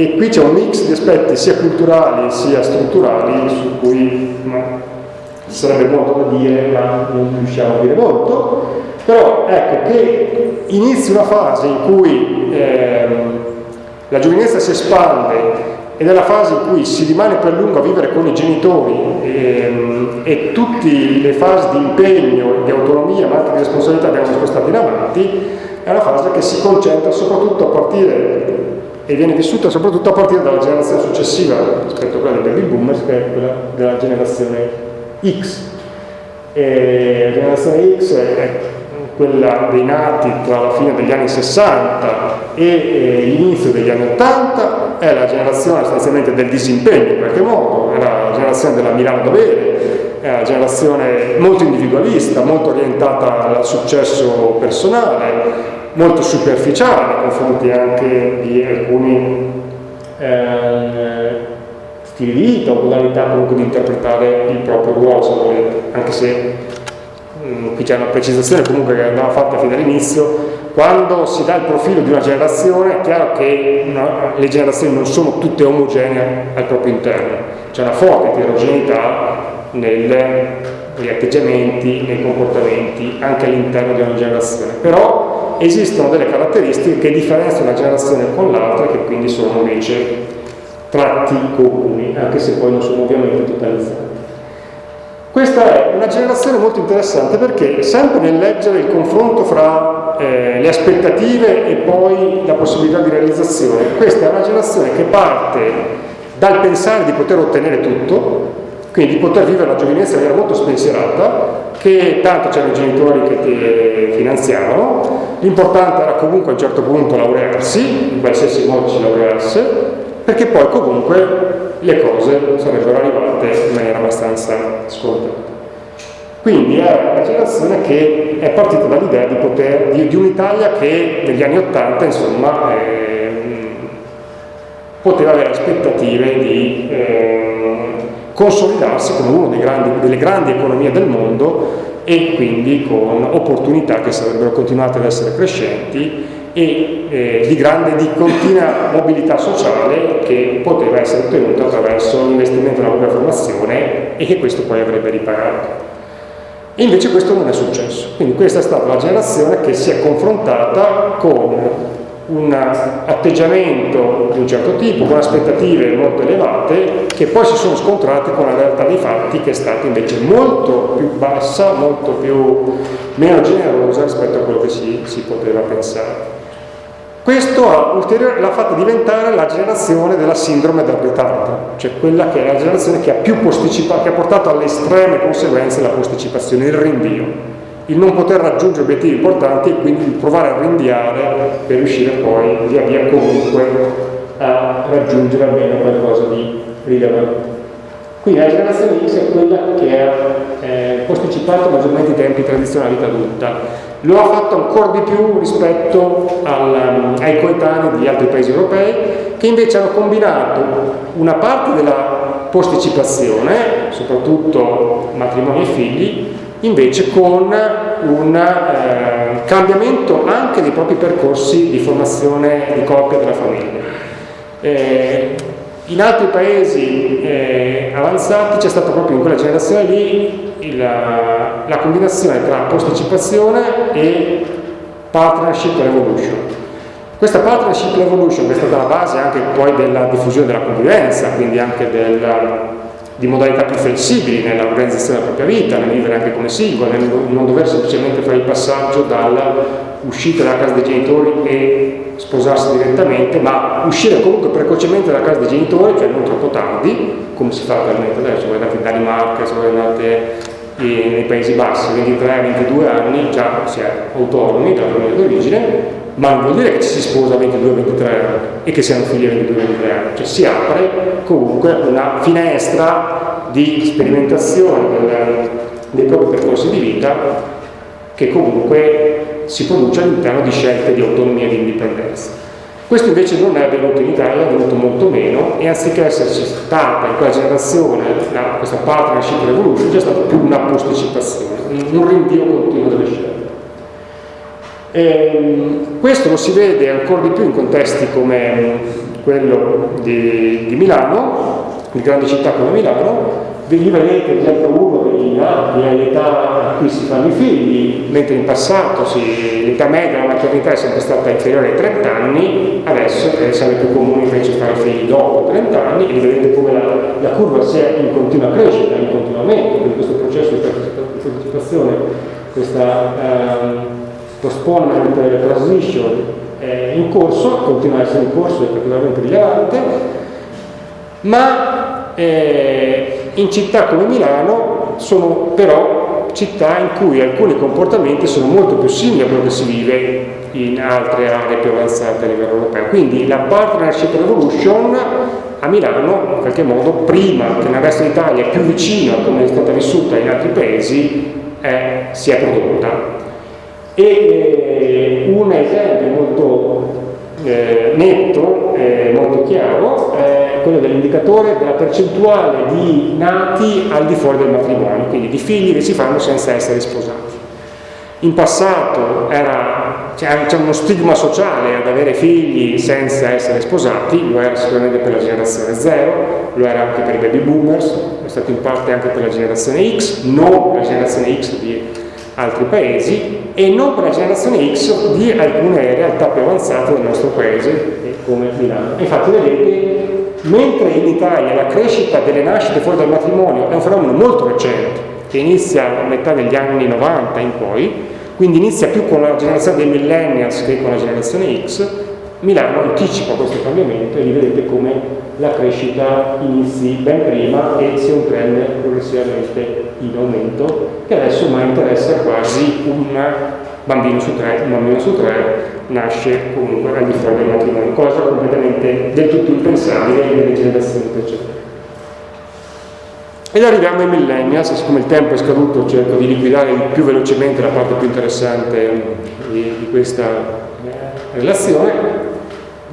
E qui c'è un mix di aspetti sia culturali sia strutturali su cui ci sarebbe molto da dire, ma non riusciamo a dire molto, però ecco che inizi una fase in cui ehm, la giovinezza si espande ed è la fase in cui si rimane per lungo a vivere con i genitori e, ehm, e tutte le fasi di impegno, di autonomia ma anche di responsabilità vengono spostate in avanti, è una fase che si concentra soprattutto a partire e viene vissuta soprattutto a partire dalla generazione successiva rispetto a quella dei baby boomers che è quella della generazione X. E la generazione X è quella dei nati tra la fine degli anni 60 e l'inizio degli anni 80 è la generazione sostanzialmente del disimpegno in qualche modo, è la generazione della Milano da bere, è una generazione molto individualista, molto orientata al successo personale, molto superficiale nei confronti anche di alcuni eh, stili di vita o modalità comunque di interpretare il proprio ruolo, se volete, anche se mh, mm, qui c'è una precisazione comunque che andava fatta fino all'inizio, quando si dà il profilo di una generazione è chiaro che una, le generazioni non sono tutte omogenee al proprio interno, c'è una forte eterogeneità negli atteggiamenti, nei comportamenti anche all'interno di una generazione, però esistono delle caratteristiche che differenziano una generazione con l'altra e che quindi sono invece tratti comuni, anche se poi non sono ovviamente totalizzati. Questa è una generazione molto interessante perché sempre nel leggere il confronto fra eh, le aspettative e poi la possibilità di realizzazione, questa è una generazione che parte dal pensare di poter ottenere tutto, quindi di poter vivere la giovinezza in maniera molto spensierata, che tanto c'erano i genitori che ti finanziavano, l'importante era comunque a un certo punto laurearsi, in qualsiasi modo si laureasse, perché poi comunque le cose sarebbero arrivate in maniera abbastanza scontata. Quindi è una generazione che è partita dall'idea di, di, di un'Italia che negli anni Ottanta insomma eh, poteva avere aspettative di eh, consolidarsi come una delle grandi economie del mondo e quindi con opportunità che sarebbero continuate ad essere crescenti e eh, di grande, di continua mobilità sociale che poteva essere ottenuta attraverso l'investimento nella propria formazione e che questo poi avrebbe ripagato. E invece questo non è successo, quindi questa è stata la generazione che si è confrontata con un atteggiamento di un certo tipo, con aspettative molto elevate, che poi si sono scontrate con la realtà dei fatti che è stata invece molto più bassa, molto più, meno generosa rispetto a quello che si, si poteva pensare. Questo l'ha fatta diventare la generazione della sindrome del ritardo, cioè quella che è la generazione che ha che ha portato alle estreme conseguenze la posticipazione, il rinvio il non poter raggiungere obiettivi importanti e quindi provare a rinviare per riuscire poi via via comunque a raggiungere almeno qualcosa di rilevante. Quindi la generazione X è quella che ha eh, posticipato maggiormente i tempi tradizionali vita adulta. Lo ha fatto ancora di più rispetto al, ai coetanei di altri paesi europei che invece hanno combinato una parte della posticipazione, soprattutto matrimoni e figli, invece con un eh, cambiamento anche dei propri percorsi di formazione di coppia della famiglia. Eh, in altri paesi eh, avanzati c'è stata proprio in quella generazione lì il, la combinazione tra posticipazione e partnership revolution. Questa partnership revolution che è stata la base anche poi della diffusione della convivenza, quindi anche del, di modalità più flessibili nell'organizzazione della propria vita, nel vivere anche come singolo, nel non dover semplicemente fare il passaggio dall'uscita dalla casa dei genitori e sposarsi direttamente, ma uscire comunque precocemente dalla casa dei genitori, cioè non troppo tardi, come si fa attualmente adesso, voi andate in Danimarca, se voi andate nei Paesi Bassi, 23-22 anni già si è autonomi dalla famiglia d'origine, ma non vuol dire che ci si sposa a 22-23 anni e che siano figli a 22-23 anni, cioè si apre comunque una finestra di sperimentazione dei propri percorsi di vita che comunque si produce all'interno di scelte di autonomia e di indipendenza. Questo invece non è avvenuto in Italia, è avvenuto molto meno e anziché esserci stata in quella generazione la, questa partnership revolution c'è stata più una posticipazione, un rinvio continuo delle scelte. E, ehm, questo lo si vede ancora di più in contesti come quello di, di Milano, di grandi città come Milano, lì vedete esempio uno degli anni all'età a cui si fanno i figli, mentre in passato l'età media della maternità è sempre stata inferiore ai 30 anni, adesso è sempre più comune invece fare figli dopo 30 anni e vedete come la, la curva sia in continua crescita, in continuo aumento, quindi questo processo di partecipazione, questa ehm, postponement transition è in corso, continua a essere in corso, è particolarmente rilevante, ma eh, in città come Milano sono però città in cui alcuni comportamenti sono molto più simili a quello che si vive in altre aree più avanzate a livello europeo. Quindi la partnership revolution a Milano, in qualche modo, prima che nel resto d'Italia, più vicino a come è stata vissuta in altri paesi, eh, si è prodotta. E eh, un esempio molto eh, netto, eh, molto chiaro, è quello dell'indicatore della percentuale di nati al di fuori del matrimonio, quindi di figli che si fanno senza essere sposati. In passato c'è uno stigma sociale ad avere figli senza essere sposati, lo era sicuramente per la generazione Z, lo era anche per i baby boomers, è stato in parte anche per la generazione X, non la generazione X di altri paesi e non per la generazione X di alcune realtà più avanzate del nostro paese come Milano. Infatti vedete, mentre in Italia la crescita delle nascite fuori dal matrimonio è un fenomeno molto recente, che inizia a metà degli anni 90 in poi, quindi inizia più con la generazione dei millennials che con la generazione X, Milano anticipa questo cambiamento e lì vedete come la crescita inizi ben prima e sia un trend progressivamente in aumento che adesso ormai interessa quasi un bambino su tre, un bambino su tre nasce comunque al di fuori del matrimonio, cosa completamente del tutto impensabile nelle generazioni precedenti. Ed arriviamo ai millennials, siccome il tempo è scaduto cerco di liquidare più velocemente la parte più interessante di, questa eh, relazione,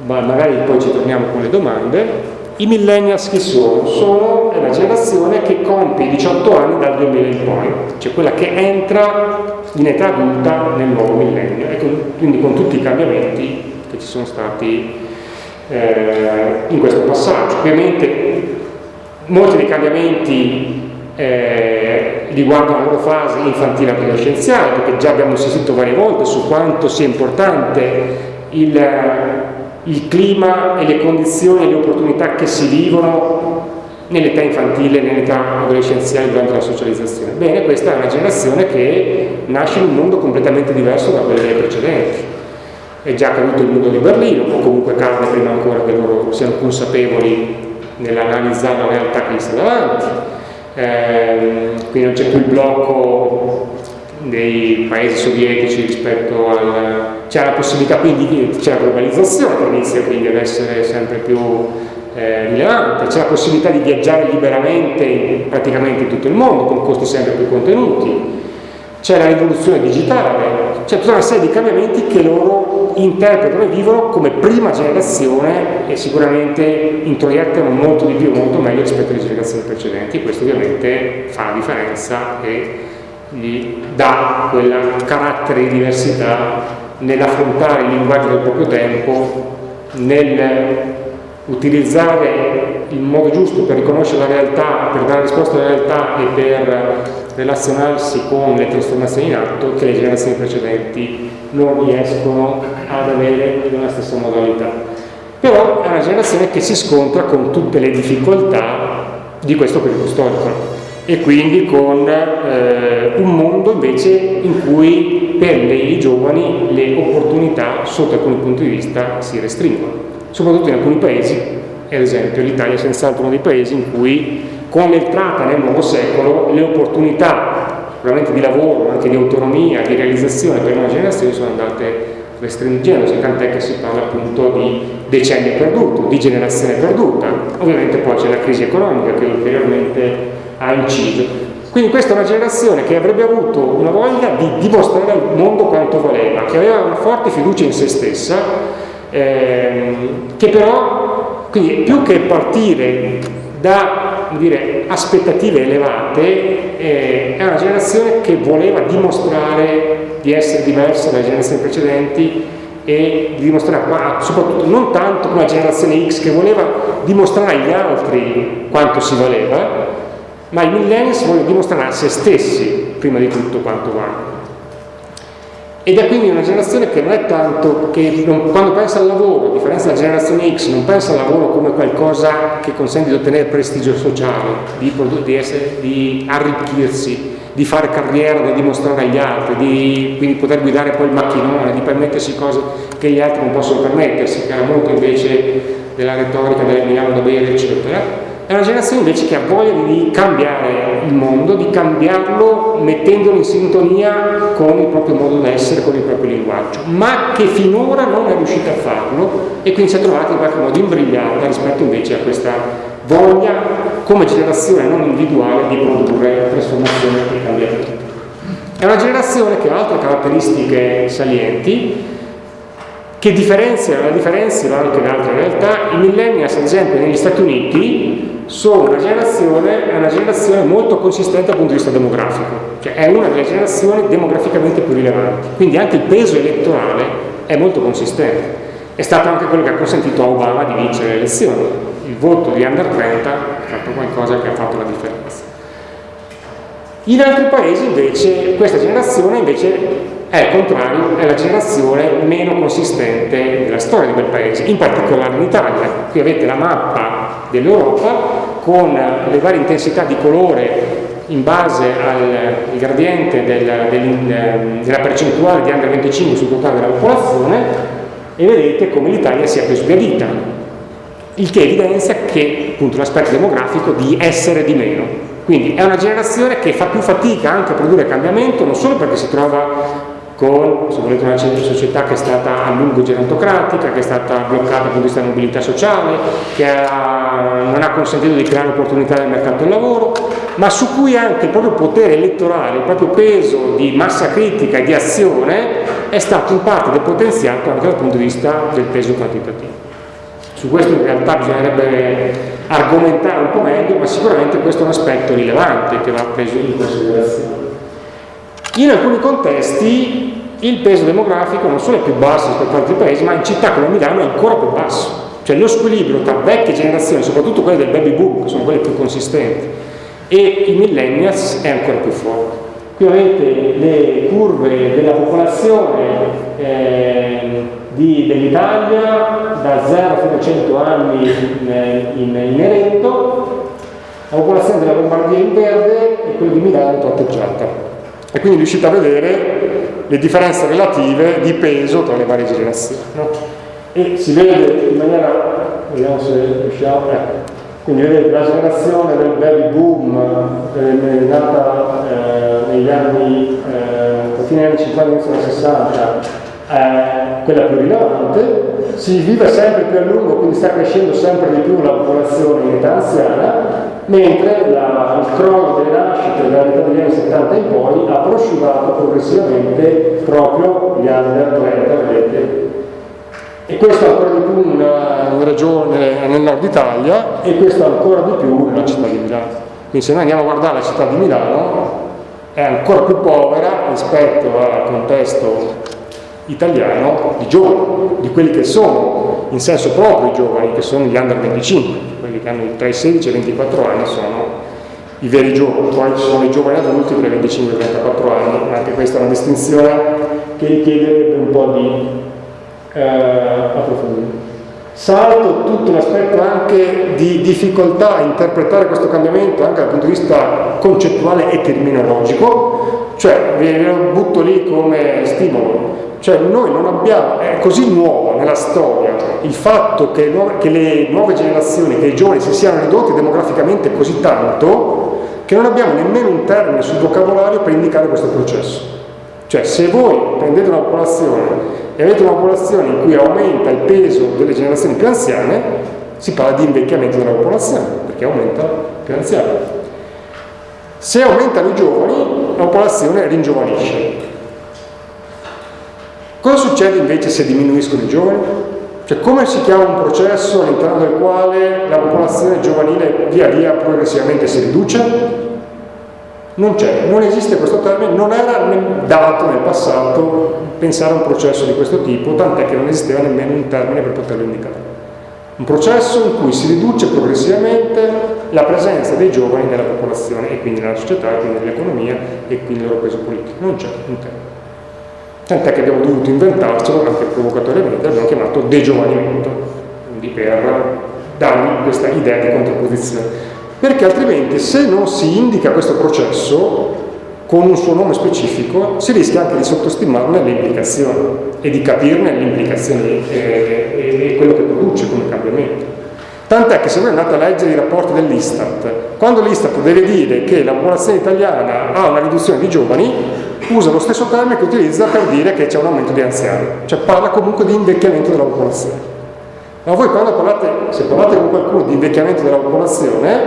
ma magari poi ci torniamo con le domande. I millennials chi sono? Sono la generazione che compie 18 anni dal 2000 in poi, cioè quella che entra in età adulta nel nuovo millennio e con, quindi con tutti i cambiamenti che ci sono stati eh, in questo passaggio. Ovviamente molti dei cambiamenti eh, riguardano la loro fase infantile adolescenziale, perché già abbiamo insistito varie volte su quanto sia importante il, il clima e le condizioni e le opportunità che si vivono nell'età infantile, nell'età adolescenziale durante la socializzazione. Bene, questa è una generazione che nasce in un mondo completamente diverso da quello delle precedenti. È già caduto il mondo di Berlino, o comunque cade prima ancora che loro siano consapevoli nell'analizzare la realtà che gli sta davanti. Eh, quindi non c'è più il blocco dei paesi sovietici rispetto al... c'è la possibilità quindi, c'è la globalizzazione che inizia quindi ad essere sempre più eh, rilevante, c'è la possibilità di viaggiare liberamente praticamente in tutto il mondo con costi sempre più contenuti, c'è la rivoluzione digitale, c'è tutta una serie di cambiamenti che loro interpretano e vivono come prima generazione e sicuramente introiettano molto di più, molto meglio rispetto alle generazioni precedenti. Questo ovviamente fa la differenza e gli dà quel carattere di diversità nell'affrontare il linguaggio del proprio tempo, nel utilizzare il modo giusto per riconoscere la realtà, per dare risposta alla realtà e per relazionarsi con le trasformazioni in atto che le generazioni precedenti non riescono ad avere nella stessa modalità. Però è una generazione che si scontra con tutte le difficoltà di questo periodo storico e quindi con eh, un mondo invece in cui per i giovani le opportunità sotto alcuni punti di vista si restringono soprattutto in alcuni paesi, ad esempio l'Italia è senz'altro uno dei paesi in cui con l'entrata nel nuovo secolo le opportunità probabilmente di lavoro, anche di autonomia, di realizzazione per una generazione sono andate restringendosi, tant'è che si parla appunto di decenni perduto, di generazione perduta. Ovviamente poi c'è la crisi economica che ulteriormente ha inciso. Quindi questa è una generazione che avrebbe avuto una voglia di dimostrare al mondo quanto voleva, che aveva una forte fiducia in se stessa ehm, che però, quindi più che partire da dire, aspettative elevate, eh, è una generazione che voleva dimostrare di essere diversa dalle generazioni precedenti e di dimostrare, ma soprattutto non tanto come la generazione X che voleva dimostrare agli altri quanto si valeva, ma i millennials vogliono dimostrare a se stessi prima di tutto quanto vanno. ed è quindi una generazione che non è tanto, che non, quando pensa al lavoro, a differenza della generazione X, non pensa al lavoro come qualcosa che consente di ottenere prestigio sociale, di, di, essere, di arricchirsi, di fare carriera da dimostrare agli altri, di quindi poter guidare poi il macchinone, di permettersi cose che gli altri non possono permettersi, che era molto invece della retorica del Milano da bere, eccetera è una generazione invece che ha voglia di cambiare il mondo, di cambiarlo mettendolo in sintonia con il proprio modo d'essere, con il proprio linguaggio, ma che finora non è riuscita a farlo e quindi si è trovata in qualche modo imbrigliata rispetto invece a questa voglia come generazione non individuale di produrre trasformazione e cambiamento. È una generazione che ha altre caratteristiche salienti che differenziano, la differenziano anche da altre realtà. I millennials, ad esempio, negli Stati Uniti sono una generazione, una generazione molto consistente dal punto di vista demografico, cioè è una delle generazioni demograficamente più rilevanti, quindi anche il peso elettorale è molto consistente. È stato anche quello che ha consentito a Obama di vincere le elezioni. Il voto di under 30 è stato qualcosa che ha fatto la differenza. In altri paesi invece questa generazione invece è al contrario, è la generazione meno consistente della storia di quel paese, in particolare in Italia. Qui avete la mappa dell'Europa con le varie intensità di colore in base al gradiente del, del, della percentuale di under 25 sul totale della popolazione e vedete come l'Italia sia più sbiadita, il che evidenzia che appunto l'aspetto demografico di essere di meno. Quindi è una generazione che fa più fatica anche a produrre cambiamento, non solo perché si trova con se volete, una società che è stata a lungo gerontocratica, che è stata bloccata dal punto di vista della mobilità sociale, che ha, non ha consentito di creare opportunità nel mercato del lavoro, ma su cui anche il proprio potere elettorale, il proprio peso di massa critica e di azione è stato in parte depotenziato anche dal punto di vista del peso quantitativo. Su questo in realtà bisognerebbe argomentare un po' meglio, ma sicuramente questo è un aspetto rilevante che va preso in considerazione. In alcuni contesti il peso demografico non solo è più basso rispetto ad altri paesi, ma in città come Milano è ancora più basso. Cioè lo squilibrio tra vecchie generazioni, soprattutto quelle del baby boom, che sono quelle più consistenti, e i millennials è ancora più forte. Qui avete le curve della popolazione eh, dell'Italia da 0 fino a 100 anni in, in, Eretto, la popolazione della Lombardia in verde e quella di Milano tratteggiata e quindi riuscite a vedere le differenze relative di peso tra le varie generazioni. No? E si vede in maniera, vediamo se riusciamo, ecco, quindi vedete la generazione del baby boom eh, nata eh, negli anni, eh, fine anni 50, inizio anni 60, è quella più rilevante, si vive sempre più a lungo, quindi sta crescendo sempre di più la popolazione in età anziana, mentre la, il crollo delle nascite dalla metà degli anni 70 in poi ha prosciugato progressivamente proprio gli under 30, vedete. E questo ancora di più in una regione nel nord Italia e questo ancora di più nella città di Milano. Quindi se noi andiamo a guardare la città di Milano è ancora più povera rispetto al contesto italiano di giovani, di quelli che sono in senso proprio i giovani, che sono gli under 25, quelli che hanno tra i 16 e i 24 anni sono i veri giovani, poi ci sono i giovani adulti tra i 25 e i 34 anni, anche questa è una distinzione che richiederebbe un po' di eh, approfondimento. Salto tutto l'aspetto anche di difficoltà a interpretare questo cambiamento anche dal punto di vista concettuale e terminologico, cioè ve lo butto lì come stimolo cioè noi non abbiamo, è così nuovo nella storia il fatto che, che le nuove generazioni, che i giovani si siano ridotti demograficamente così tanto che non abbiamo nemmeno un termine sul vocabolario per indicare questo processo. Cioè se voi prendete una popolazione e avete una popolazione in cui aumenta il peso delle generazioni più anziane, si parla di invecchiamento della popolazione, perché aumenta più anziani. Se aumentano i giovani, la popolazione ringiovanisce. Cosa succede invece se diminuiscono i giovani? Cioè come si chiama un processo all'interno del quale la popolazione giovanile via via progressivamente si riduce? Non c'è, non esiste questo termine, non era dato nel passato pensare a un processo di questo tipo, tant'è che non esisteva nemmeno un termine per poterlo indicare. Un processo in cui si riduce progressivamente la presenza dei giovani nella popolazione e quindi nella società, e quindi nell'economia e quindi nel loro peso politico. Non c'è un termine. Tant'è che abbiamo dovuto inventarcelo anche provocatoriamente, l'abbiamo chiamato degiovanimento, quindi per dargli questa idea di contrapposizione. Perché altrimenti se non si indica questo processo con un suo nome specifico, si rischia anche di sottostimarne le implicazioni e di capirne le implicazioni e, e quello che produce come cambiamento. Tant'è che se voi andate a leggere i rapporti dell'Istat, quando l'Istat deve dire che la popolazione italiana ha una riduzione di giovani, usa lo stesso termine che utilizza per dire che c'è un aumento di anziani, cioè parla comunque di invecchiamento della popolazione. Ma voi quando parlate, se parlate con qualcuno di invecchiamento della popolazione,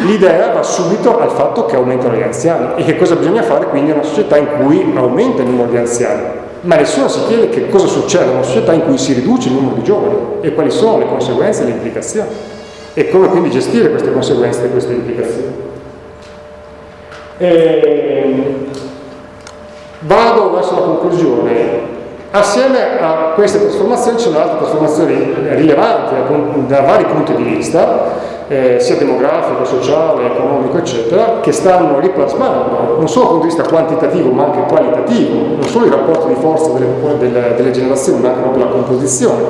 l'idea va subito al fatto che aumentano gli anziani. E che cosa bisogna fare quindi in una società in cui aumenta il numero di anziani ma nessuno si chiede che cosa succede in una società in cui si riduce il numero di giovani e quali sono le conseguenze e le implicazioni e come quindi gestire queste conseguenze e queste implicazioni. E ehm, vado verso la conclusione. Assieme a queste trasformazioni ci sono altre trasformazioni rilevanti da vari punti di vista eh, sia demografico, sociale, economico, eccetera, che stanno riplasmando, non solo dal punto di vista quantitativo ma anche qualitativo, non solo i rapporti di forza delle, delle, delle generazioni, ma anche proprio la composizione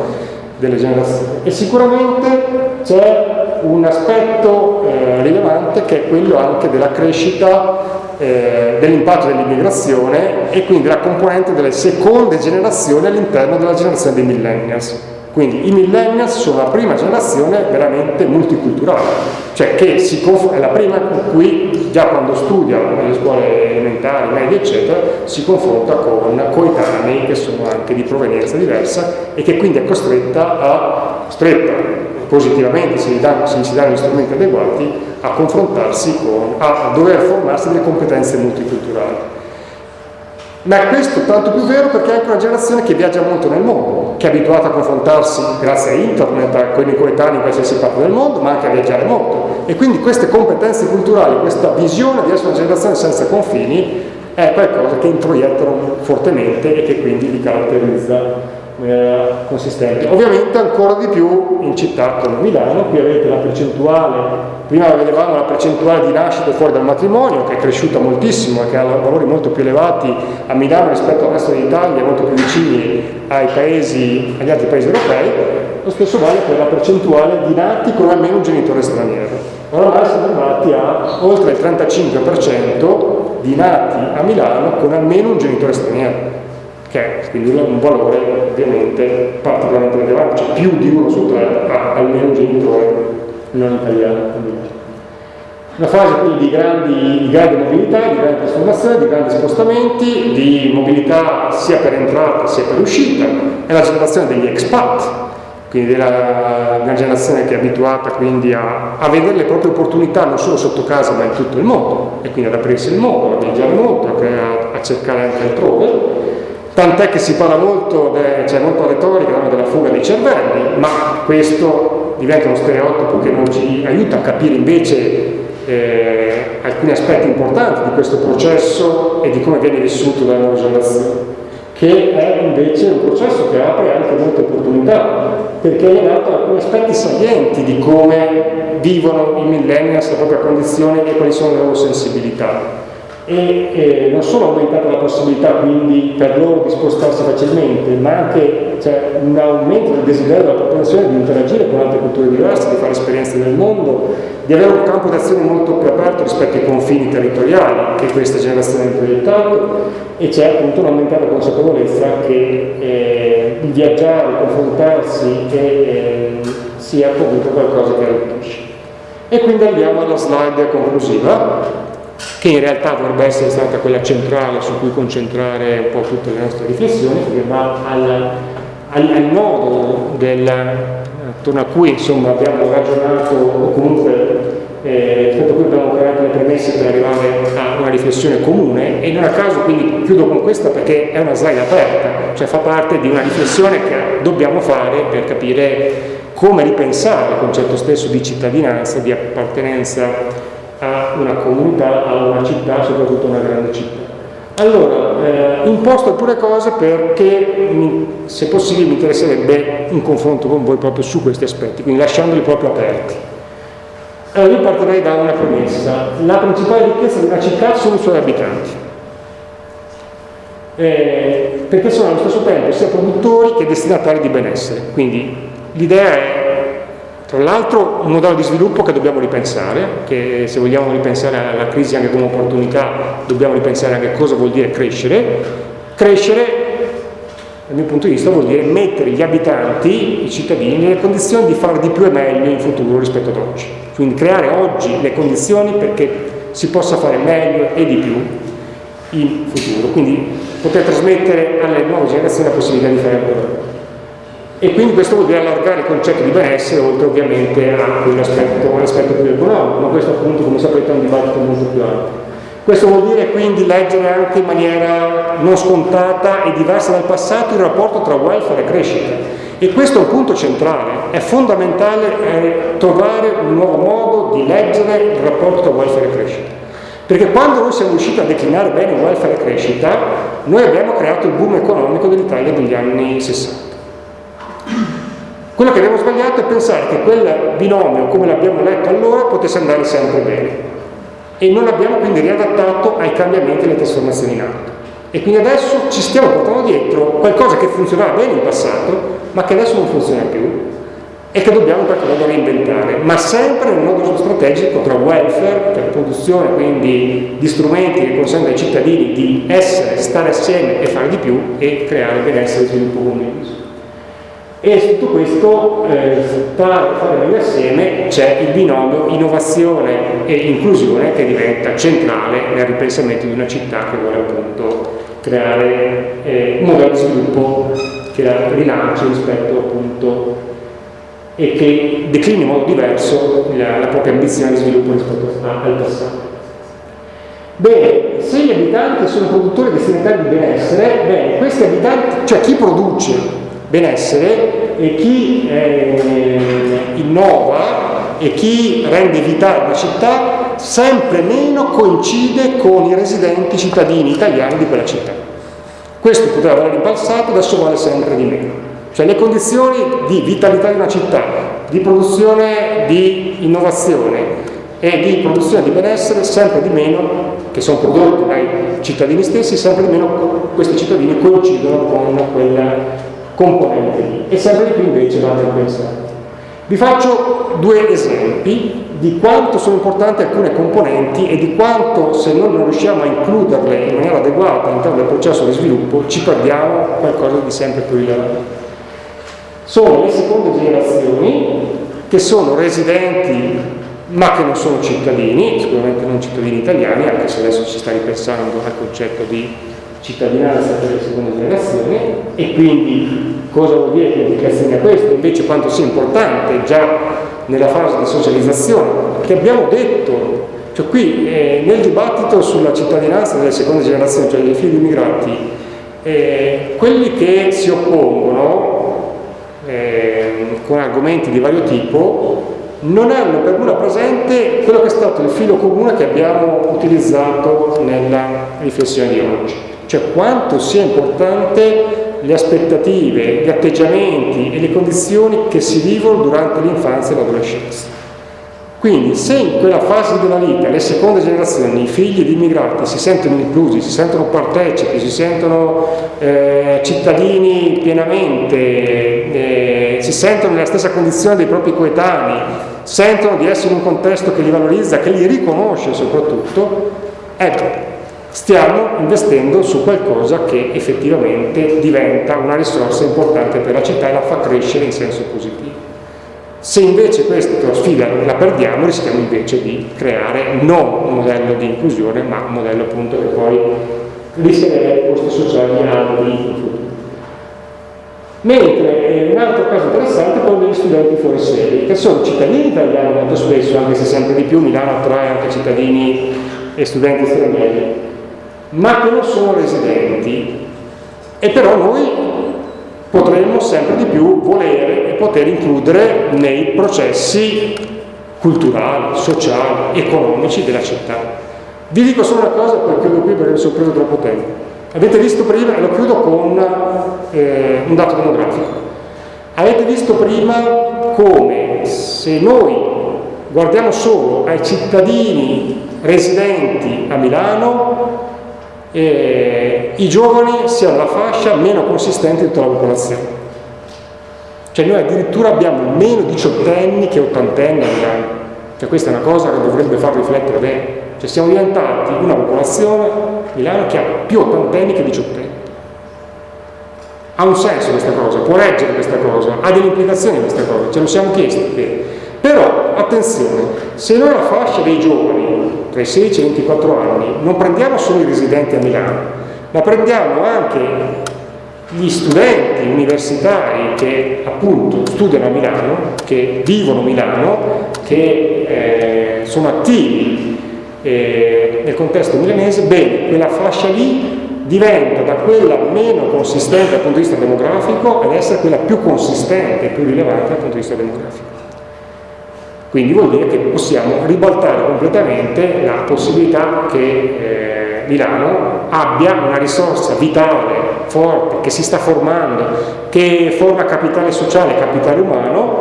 delle generazioni. E sicuramente c'è un aspetto eh, rilevante che è quello anche della crescita eh, dell'impatto dell'immigrazione e quindi della componente delle seconde generazioni all'interno della generazione dei millennials. Quindi i millennials sono la prima generazione veramente multiculturale, cioè che è la prima con cui già quando studia nelle scuole elementari, medie eccetera, si confronta con coetanei che sono anche di provenienza diversa e che quindi è costretta a, stretta positivamente se gli, danno, se gli si danno gli strumenti adeguati, a confrontarsi con, a dover formarsi delle competenze multiculturali. Ma questo è tanto più vero perché è anche una generazione che viaggia molto nel mondo, che è abituata a confrontarsi grazie a internet con i coetanei in qualsiasi parte del mondo, ma anche a viaggiare molto. E quindi queste competenze culturali, questa visione di essere una generazione senza confini, è qualcosa che introiettano fortemente e che quindi li caratterizza eh, consistente. Ovviamente ancora di più in città come Milano, qui avete la percentuale, prima vedevamo la percentuale di nascite fuori dal matrimonio che è cresciuta moltissimo e che ha valori molto più elevati a Milano rispetto al resto d'Italia, molto più vicini paesi, agli altri paesi europei, lo stesso vale per la percentuale di nati con almeno un genitore straniero. Oramai siamo arrivati a oltre il 35% di nati a Milano con almeno un genitore straniero che è quindi un valore ovviamente particolarmente rilevante, cioè più di uno su tre ha almeno un genitore non italiano. Una fase quindi di, grandi, di grande mobilità, di grande trasformazione, di grandi spostamenti, di mobilità sia per entrata sia per uscita, è la generazione degli expat, quindi della, una generazione che è abituata quindi a, a, vedere le proprie opportunità non solo sotto casa ma in tutto il mondo. E quindi ad aprirsi il mondo, a viaggiare molto, a, a cercare anche altrove tant'è che si parla molto, c'è molta retorica della fuga dei cervelli, ma questo diventa uno stereotipo che non ci aiuta a capire invece eh, alcuni aspetti importanti di questo processo e di come viene vissuto dalle nuove generazioni che è invece un processo che apre anche molte opportunità, perché è dato alcuni aspetti salienti di come vivono i millennials la propria condizione e quali sono le loro sensibilità e eh, non solo aumentata la possibilità quindi per loro di spostarsi facilmente, ma anche cioè, un aumento del desiderio della popolazione di interagire con altre culture diverse, di fare esperienze nel mondo, di avere un campo d'azione molto più aperto rispetto ai confini territoriali che questa generazione ha proiettato e c'è appunto un'aumentata consapevolezza che eh, viaggiare, confrontarsi e, eh, sia comunque qualcosa che arricchisce. E quindi andiamo alla slide conclusiva che in realtà dovrebbe essere stata quella centrale su cui concentrare un po' tutte le nostre riflessioni, che va al, al, al nodo attorno a cui insomma, abbiamo ragionato o comunque eh, rispetto cui abbiamo creato le premesse per arrivare a una riflessione comune. E non a caso quindi chiudo con questa perché è una slide aperta, cioè fa parte di una riflessione che dobbiamo fare per capire come ripensare il concetto stesso di cittadinanza, di appartenenza a una comunità, a una città, soprattutto una grande città. Allora, eh, imposto alcune cose perché se possibile mi interesserebbe un confronto con voi proprio su questi aspetti, quindi lasciandoli proprio aperti. Allora, io partirei da una premessa. La principale ricchezza di una città sono i suoi abitanti. eh, perché sono allo stesso tempo sia produttori che destinatari di benessere. Quindi l'idea è tra l'altro un modello di sviluppo che dobbiamo ripensare, che se vogliamo ripensare alla crisi anche come opportunità dobbiamo ripensare anche cosa vuol dire crescere. Crescere, dal mio punto di vista, vuol dire mettere gli abitanti, i cittadini, nelle condizioni di fare di più e meglio in futuro rispetto ad oggi. Quindi creare oggi le condizioni perché si possa fare meglio e di più in futuro. Quindi poter trasmettere alle nuove generazioni la possibilità di fare meglio e quindi questo vuol dire allargare il concetto di benessere oltre ovviamente a quell'aspetto più economico, ma questo appunto come sapete è un dibattito molto più ampio. Questo vuol dire quindi leggere anche in maniera non scontata e diversa dal passato il rapporto tra welfare e crescita. E questo è un punto centrale, è fondamentale eh, trovare un nuovo modo di leggere il rapporto tra welfare e crescita. Perché quando noi siamo riusciti a declinare bene welfare e crescita, noi abbiamo creato il boom economico dell'Italia degli anni 60. Quello che abbiamo sbagliato è pensare che quel binomio, come l'abbiamo letto allora, potesse andare sempre bene. E non l'abbiamo quindi riadattato ai cambiamenti e alle trasformazioni in atto. E quindi adesso ci stiamo portando dietro qualcosa che funzionava bene in passato, ma che adesso non funziona più e che dobbiamo in qualche modo reinventare, ma sempre nel modo strategico tra welfare, per produzione quindi di strumenti che consentono ai cittadini di essere, stare assieme e fare di più e creare benessere e sviluppo condiviso. E su tutto questo, eh, per fare meglio assieme, c'è il binomio innovazione e inclusione che diventa centrale nel ripensamento di una città che vuole appunto creare eh, un modello di sviluppo che la rilanci rispetto appunto e che declini in modo diverso la, la propria ambizione di sviluppo rispetto al passato. Bene, se gli abitanti sono produttori destinatari di benessere, bene, questi abitanti, cioè chi produce benessere e chi eh, innova e chi rende vitale una città sempre meno coincide con i residenti cittadini italiani di quella città. Questo poteva valere in passato, adesso vale sempre di meno. Cioè le condizioni di vitalità di una città, di produzione di innovazione e di produzione di benessere sempre di meno, che sono prodotti dai cittadini stessi, sempre di meno questi cittadini coincidono con quella componente lì e sempre di più invece vanno a pensare. Vi faccio due esempi di quanto sono importanti alcune componenti e di quanto se noi non riusciamo a includerle in maniera adeguata all'interno del processo di sviluppo ci perdiamo qualcosa di sempre più rilevante. Sono le seconde generazioni che sono residenti ma che non sono cittadini, sicuramente non cittadini italiani, anche se adesso si sta ripensando al concetto di cittadinanza per le seconde generazioni e quindi cosa vuol dire che implicazioni ha questo? Invece quanto sia importante già nella fase di socializzazione, che abbiamo detto, cioè qui eh, nel dibattito sulla cittadinanza delle seconde generazioni, cioè dei figli immigrati, eh, quelli che si oppongono eh, con argomenti di vario tipo non hanno per nulla presente quello che è stato il filo comune che abbiamo utilizzato nella riflessione di oggi cioè quanto sia importante le aspettative, gli atteggiamenti e le condizioni che si vivono durante l'infanzia e l'adolescenza. Quindi se in quella fase della vita le seconde generazioni, i figli di immigrati si sentono inclusi, si sentono partecipi, si sentono eh, cittadini pienamente, eh, si sentono nella stessa condizione dei propri coetanei, sentono di essere in un contesto che li valorizza, che li riconosce soprattutto, ecco, stiamo investendo su qualcosa che effettivamente diventa una risorsa importante per la città e la fa crescere in senso positivo. Se invece questa sfida la perdiamo rischiamo invece di creare non un modello di inclusione ma un modello appunto che poi rischia di avere costi sociali alti in futuro. Mentre eh, un altro caso interessante è quello degli studenti fuori sede, che sono cittadini italiani molto spesso, anche se sempre di più Milano attrae anche cittadini e studenti stranieri, ma che non sono residenti e però noi potremmo sempre di più volere e poter includere nei processi culturali, sociali, economici della città. Vi dico solo una cosa perché chiudo qui perché mi sono preso troppo tempo. Avete visto prima, e lo chiudo con eh, un dato demografico, avete visto prima come se noi guardiamo solo ai cittadini residenti a Milano eh, i giovani siano la fascia meno consistente di tutta la popolazione. Cioè noi addirittura abbiamo meno diciottenni che ottantenni a Milano. Cioè questa è una cosa che dovrebbe far riflettere bene. Cioè siamo diventati una popolazione, Milano, che ha più ottantenni che diciottenni. Ha un senso questa cosa, può reggere questa cosa, ha delle implicazioni questa cosa, ce lo siamo chiesti. Però, attenzione, se noi la fascia dei giovani tra i 16 e i 24 anni non prendiamo solo i residenti a Milano, ma prendiamo anche gli studenti universitari che appunto studiano a Milano, che vivono a Milano, che eh, sono attivi eh, nel contesto milanese, bene, quella fascia lì diventa da quella meno consistente dal punto di vista demografico ad essere quella più consistente e più rilevante dal punto di vista demografico. Quindi vuol dire che possiamo ribaltare completamente la possibilità che eh, Milano abbia una risorsa vitale, forte, che si sta formando, che forma capitale sociale, capitale umano,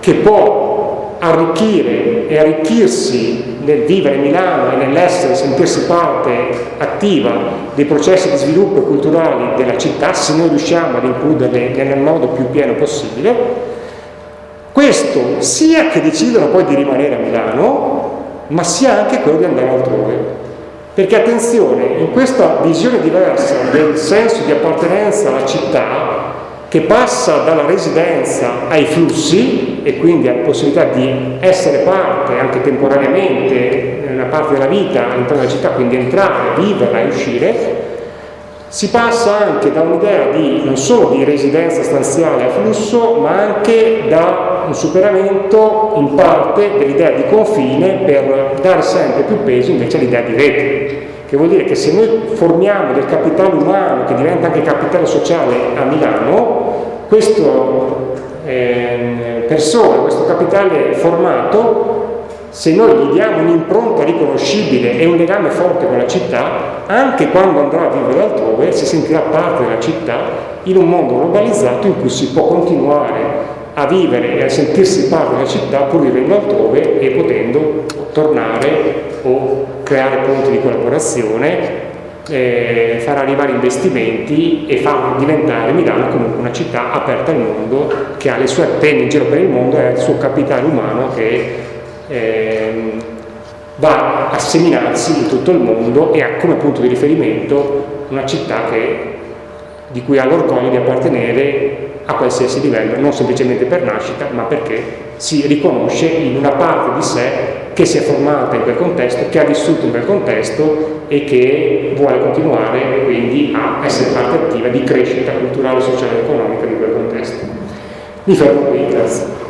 che può arricchire e arricchirsi nel vivere Milano e nell'essere, sentirsi parte attiva dei processi di sviluppo culturali della città, se noi riusciamo ad includerle nel modo più pieno possibile, questo sia che decidono poi di rimanere a Milano, ma sia anche quello di andare altrove. Perché attenzione, in questa visione diversa del senso di appartenenza alla città, che passa dalla residenza ai flussi e quindi alla possibilità di essere parte anche temporaneamente nella parte della vita all'interno della città, quindi entrare, viverla e uscire, si passa anche da un'idea non solo di residenza stanziale a flusso, ma anche da un superamento in parte dell'idea di confine per dare sempre più peso invece all'idea di rete. Che vuol dire che se noi formiamo del capitale umano che diventa anche capitale sociale a Milano, questo eh, persona, questo capitale formato, se noi gli diamo un'impronta riconoscibile e un legame forte con la città, anche quando andrà a vivere altrove si sentirà parte della città in un mondo globalizzato in cui si può continuare a vivere e a sentirsi parte della città pur vivendo altrove e potendo tornare o creare punti di collaborazione, eh, far arrivare investimenti e far diventare Milano comunque una città aperta al mondo, che ha le sue antenne in giro per il mondo e ha il suo capitale umano che eh, va a seminarsi in tutto il mondo e ha come punto di riferimento una città che, di cui ha l'orgoglio di appartenere a qualsiasi livello, non semplicemente per nascita, ma perché si riconosce in una parte di sé che si è formata in quel contesto, che ha vissuto in quel contesto e che vuole continuare quindi a essere parte attiva di crescita culturale, sociale e economica di quel contesto. Mi fermo qui, grazie.